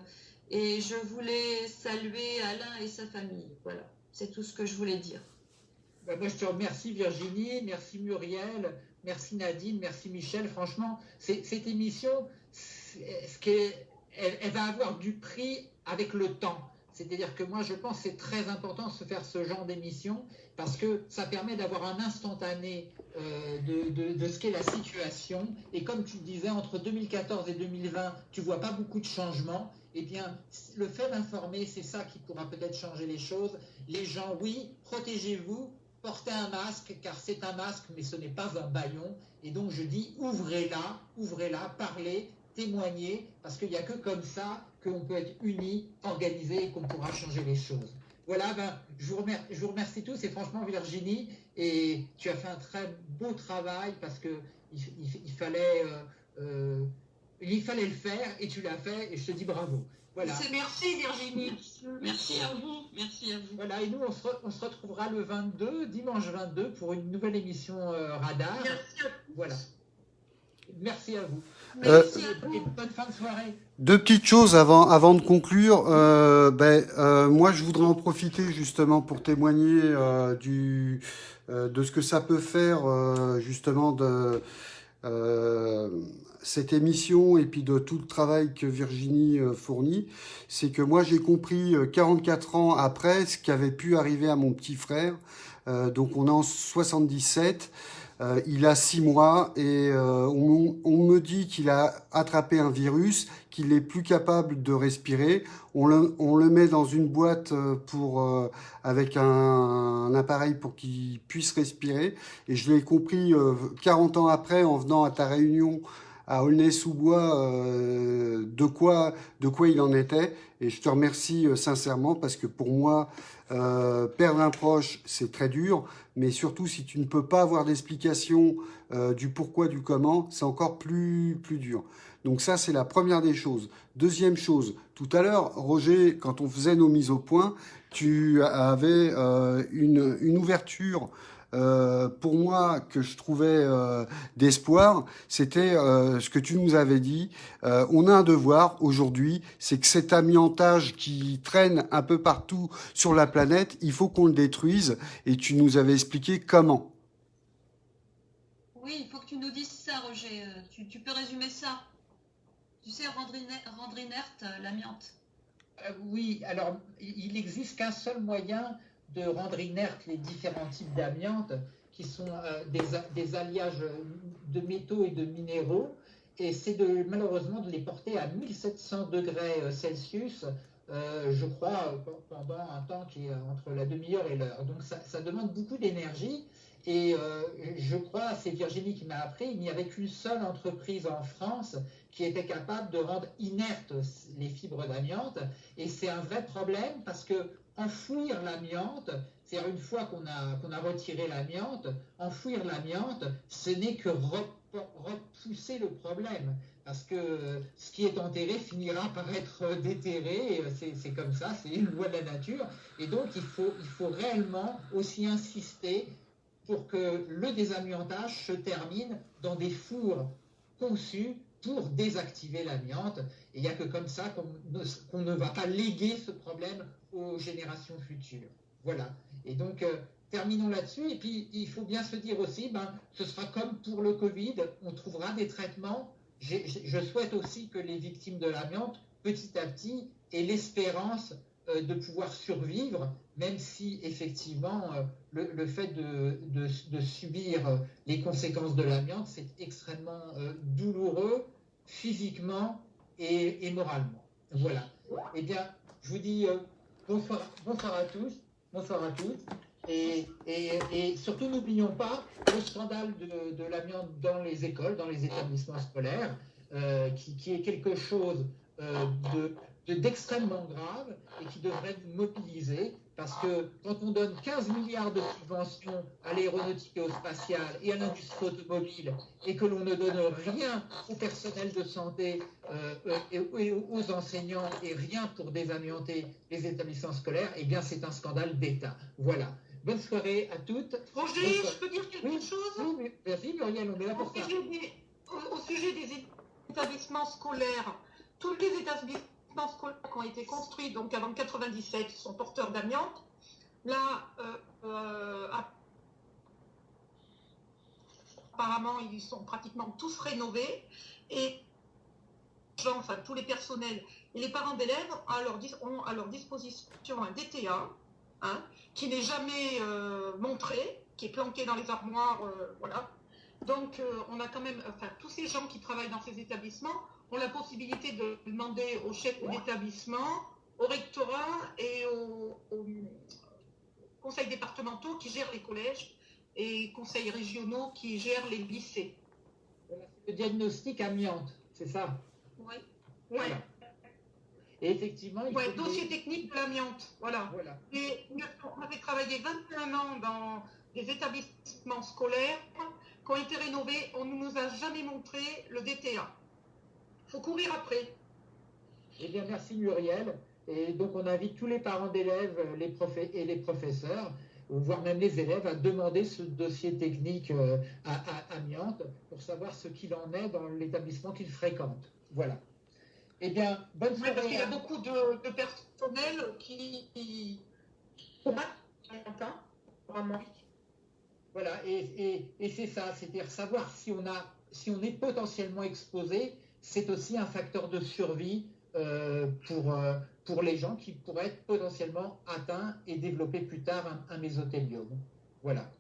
et je voulais saluer Alain et sa famille. Voilà, c'est tout ce que je voulais dire. Ben, moi, je te remercie Virginie, merci Muriel, merci Nadine, merci Michel. Franchement, cette émission, elle va avoir du prix avec le temps? C'est-à-dire que moi, je pense que c'est très important de se faire ce genre d'émission parce que ça permet d'avoir un instantané euh, de, ce qu'est la situation. Et comme tu le disais, entre 2014 et 2020, tu vois pas beaucoup de changements. Eh bien, le fait d'informer, c'est ça qui pourra peut-être changer les choses. Les gens, oui, protégez-vous, portez un masque, car c'est un masque, mais ce n'est pas un baillon. Et donc, je dis, ouvrez-la, ouvrez-la, parlez, témoignez, parce qu'il n'y a que comme ça qu'on peut être unis, organisés et qu'on pourra changer les choses. Voilà, ben, je, vous remercie, je vous remercie tous et franchement Virginie, et tu as fait un très beau travail parce que il, fallait, euh, euh, il fallait le faire et tu l'as fait et je te dis bravo. Voilà. Merci Virginie. Merci à vous. Merci à vous. Voilà, et nous on se, retrouvera le 22, dimanche 22, pour une nouvelle émission euh, Radar. Merci à vous. Voilà. Merci à vous. Euh, bonne fin de soirée. Deux petites choses avant, avant de conclure. Euh, ben, euh, moi, je voudrais en profiter justement pour témoigner euh, du, euh, de ce que ça peut faire euh, justement de cette émission et puis de tout le travail que Virginie fournit. C'est que moi, j'ai compris 44 ans après ce qui avait pu arriver à mon petit frère. donc, on est en 77. Euh, il a six mois et euh, on, me dit qu'il a attrapé un virus, qu'il est plus capable de respirer. On le, on le met dans une boîte euh, pour, avec un, appareil pour qu'il puisse respirer. Et je l'ai compris 40 ans après en venant à ta réunion à Aulnay-sous-Bois de, quoi, de quoi il en était. Et je te remercie sincèrement parce que pour moi, perdre un proche, c'est très dur mais surtout si tu ne peux pas avoir d'explication euh, du pourquoi, du comment, c'est encore plus, plus dur. Donc ça, c'est la première des choses. Deuxième chose, tout à l'heure, Roger, quand on faisait nos mises au point, tu avais euh, une, une, ouverture euh, pour moi, que je trouvais euh, d'espoir, c'était euh, ce que tu nous avais dit. on a un devoir aujourd'hui, c'est que cet amiantage qui traîne un peu partout sur la planète, il faut qu'on le détruise. Et tu nous avais expliqué comment. Oui, il faut que tu nous dises ça, Roger. Tu, peux résumer ça Tu sais, rendre, inerte l'amiante. oui, alors il n'existe qu'un seul moyen de rendre inertes les différents types d'amiante, qui sont euh, des, alliages de métaux et de minéraux, et c'est malheureusement de les porter à 1700 degrés euh, Celsius, euh, je crois, pendant un temps qui est entre la demi-heure et l'heure. Donc ça, demande beaucoup d'énergie. Et je crois, c'est Virginie qui m'a appris, il n'y avait qu'une seule entreprise en France qui était capable de rendre inertes les fibres d'amiante. Et c'est un vrai problème parce que enfouir l'amiante, c'est-à-dire une fois qu'on a, retiré l'amiante, enfouir l'amiante, ce n'est que repousser le problème. Parce que ce qui est enterré finira par être déterré, c'est comme ça, c'est une loi de la nature. Et donc il faut, il faut réellement aussi insister pour que le désamiantage se termine dans des fours conçus pour désactiver l'amiante. Et il n'y a que comme ça qu'on ne, va pas léguer ce problème aux générations futures. Voilà. Et donc, euh, terminons là-dessus. Et puis, il faut bien se dire aussi, ben, ce sera comme pour le Covid, on trouvera des traitements. Je souhaite aussi que les victimes de l'amiante, petit à petit, aient l'espérance euh, de pouvoir survivre, même si effectivement euh, le, fait de, subir les conséquences de l'amiante, c'est extrêmement douloureux physiquement et, moralement. Voilà. Eh bien, je vous dis bonsoir, à tous, bonsoir à tous. Et, surtout, n'oublions pas le scandale de, l'amiante dans les écoles, dans les établissements scolaires, euh, qui, qui, est quelque chose euh, d'extrêmement grave et qui devrait nous mobiliser parce que quand on donne 15 milliards de subventions à l'aéronautique et au spatial et à l'industrie automobile et que l'on ne donne rien au personnel de santé euh, et, aux enseignants et rien pour désamianter les établissements scolaires, eh bien c'est un scandale d'État. Voilà. Bonne soirée à toutes. Roger, je peux dire quelque chose? Oui, merci Muriel, on est là pour ça. au sujet des établissements scolaires, tous les établissements scolaires qui ont été construits donc avant 97 sont porteurs d'amiante. Là, euh, euh, apparemment, ils sont pratiquement tous rénovés et enfin, tous les personnels et les parents d'élèves ont à leur disposition un DTA hein, qui n'est jamais euh, montré, qui est planqué dans les armoires, voilà. Donc, on a quand même, enfin, tous ces gens qui travaillent dans ces établissements ont la possibilité de demander au chef d'établissement, au rectorat et aux conseils départementaux qui gèrent les collèges et conseils régionaux qui gèrent les lycées. Le diagnostic amiante, c'est ça? Oui. Et effectivement, il ouais, dossier technique de l'amiante, voilà. voilà. Et on avait travaillé 21 ans dans des établissements scolaires qui ont été rénovés. On ne nous a jamais montré le DTA faut courir après. Eh bien, merci Muriel. Et donc, on invite tous les parents d'élèves les et les professeurs, voire même les élèves, à demander ce dossier technique euh, à, Amiante pour savoir ce qu'il en est dans l'établissement qu'ils fréquentent. Voilà. Eh bien, bonne soirée. parce qu'il y a beaucoup de, personnel qui. qui... Vraiment. Voilà, et, et c'est ça, c'est-à-dire savoir si on, a, si on est potentiellement exposé c'est aussi un facteur de survie euh, pour, euh, pour les gens qui pourraient être potentiellement atteints et développer plus tard un, mésothéliome. Voilà.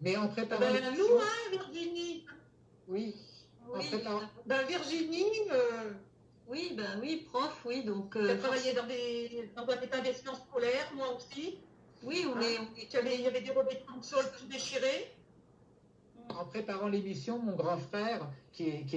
Mais en préparant. Ben, nous, hein, Virginie Oui. oui. Ben, Virginie. Euh, oui, ben oui, prof, oui. Donc, euh, travaillé dans, des, dans un établissement scolaire, moi aussi. Oui, on, est, Il y avait des revêtements de sol tout déchirés en préparant l'émission, mon grand frère, qui est, qui,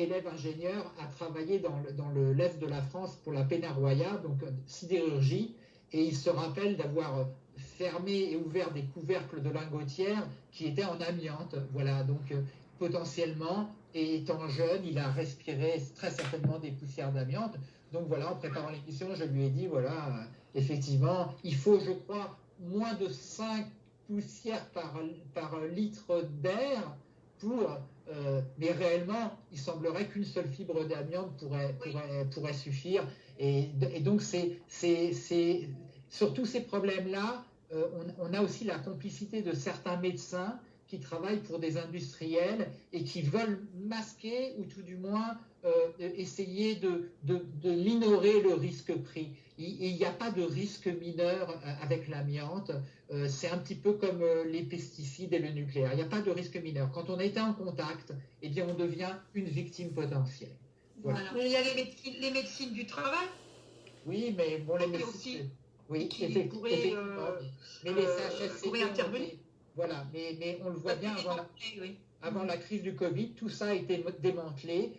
élève ingénieur, a travaillé dans, le, l'Est de la France pour la Pénaroya, donc euh, sidérurgie, et il se rappelle d'avoir fermé et ouvert des couvercles de lingotière qui étaient en amiante. Voilà, donc euh, potentiellement, et étant jeune, il a respiré très certainement des poussières d'amiante. Donc voilà, en préparant l'émission, je lui ai dit, voilà, euh, effectivement, il faut, je crois, moins de 5 poussière par, par litre d'air pour euh, mais réellement, il semblerait qu'une seule fibre d'amiante pourrait, pourrait, pourrait, suffire. Et, et donc, c'est, c'est, sur tous ces problèmes-là, euh, on, on, a aussi la complicité de certains médecins qui travaillent pour des industriels et qui veulent masquer ou tout du moins euh, essayer de, de, de, minorer le risque pris. Il n'y a pas de risque mineur avec l'amiante. Euh, c'est un petit peu comme euh, les pesticides et le nucléaire. Il n'y a pas de risque mineur. Quand on a été en contact, eh bien, on devient une victime potentielle. Voilà. Il y a les médecines, les médecines, du travail. Oui, mais bon, les médecines. Aussi, oui, qui pourraient, euh, mais les CHSCT pourraient intervenir. Voilà, mais, mais, on le voit bien avant la, avant la, crise du Covid, tout ça a été démantelé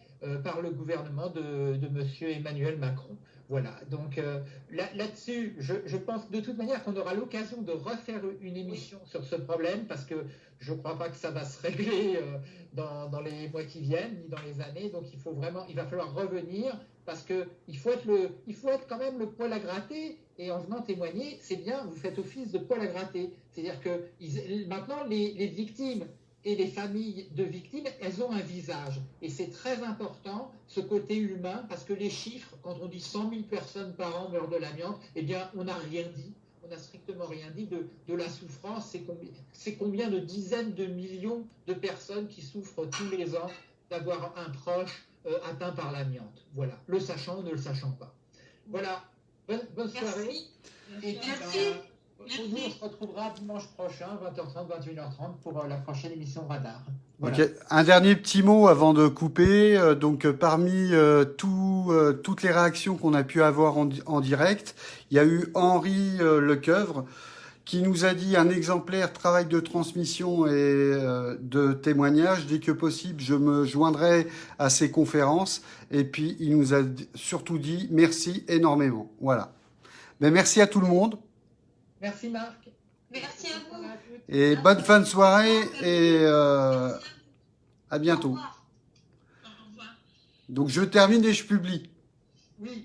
par le gouvernement de, de M. Emmanuel Macron. Voilà, donc euh, là-dessus, là je, je, pense de toute manière qu'on aura l'occasion de refaire une émission sur ce problème parce que je ne crois pas que ça va se régler euh, dans, dans, les mois qui viennent ni dans les années. Donc il faut vraiment, il va falloir revenir parce que il faut être le, il faut être quand même le poil à gratter. Et en venant témoigner, c'est bien, vous faites office de poil à gratter. C'est-à-dire que ils, maintenant les, les victimes et les familles de victimes, elles ont un visage. Et c'est très important, ce côté humain, parce que les chiffres, quand on dit 100 000 personnes par an meurent de l'amiante, eh bien, on n'a rien dit. On n'a strictement rien dit de, de la souffrance. C'est combien, combien de dizaines de millions de personnes qui souffrent tous les ans d'avoir un proche euh, atteint par l'amiante. Voilà, le sachant ou ne le sachant pas. Voilà, bonne, bonne soirée. Merci. Et puis, Merci. Ben, nous, on se retrouvera dimanche prochain, 20h30, 21h30, pour euh, la prochaine émission Radar. Voilà. Un dernier petit mot avant de couper. Euh, donc, parmi euh, euh, toutes les réactions qu'on a pu avoir en, direct, il y a eu Henri Lecoeuvre qui nous a dit un exemplaire travail de transmission et de témoignage. Dès que possible, je me joindrai à ces conférences. Et puis, il nous a surtout dit merci énormément. Voilà. Mais merci à tout le monde. Merci Marc. Merci à vous. Et bonne fin de soirée et euh, à bientôt. Au revoir. Donc je termine et je publie. Oui.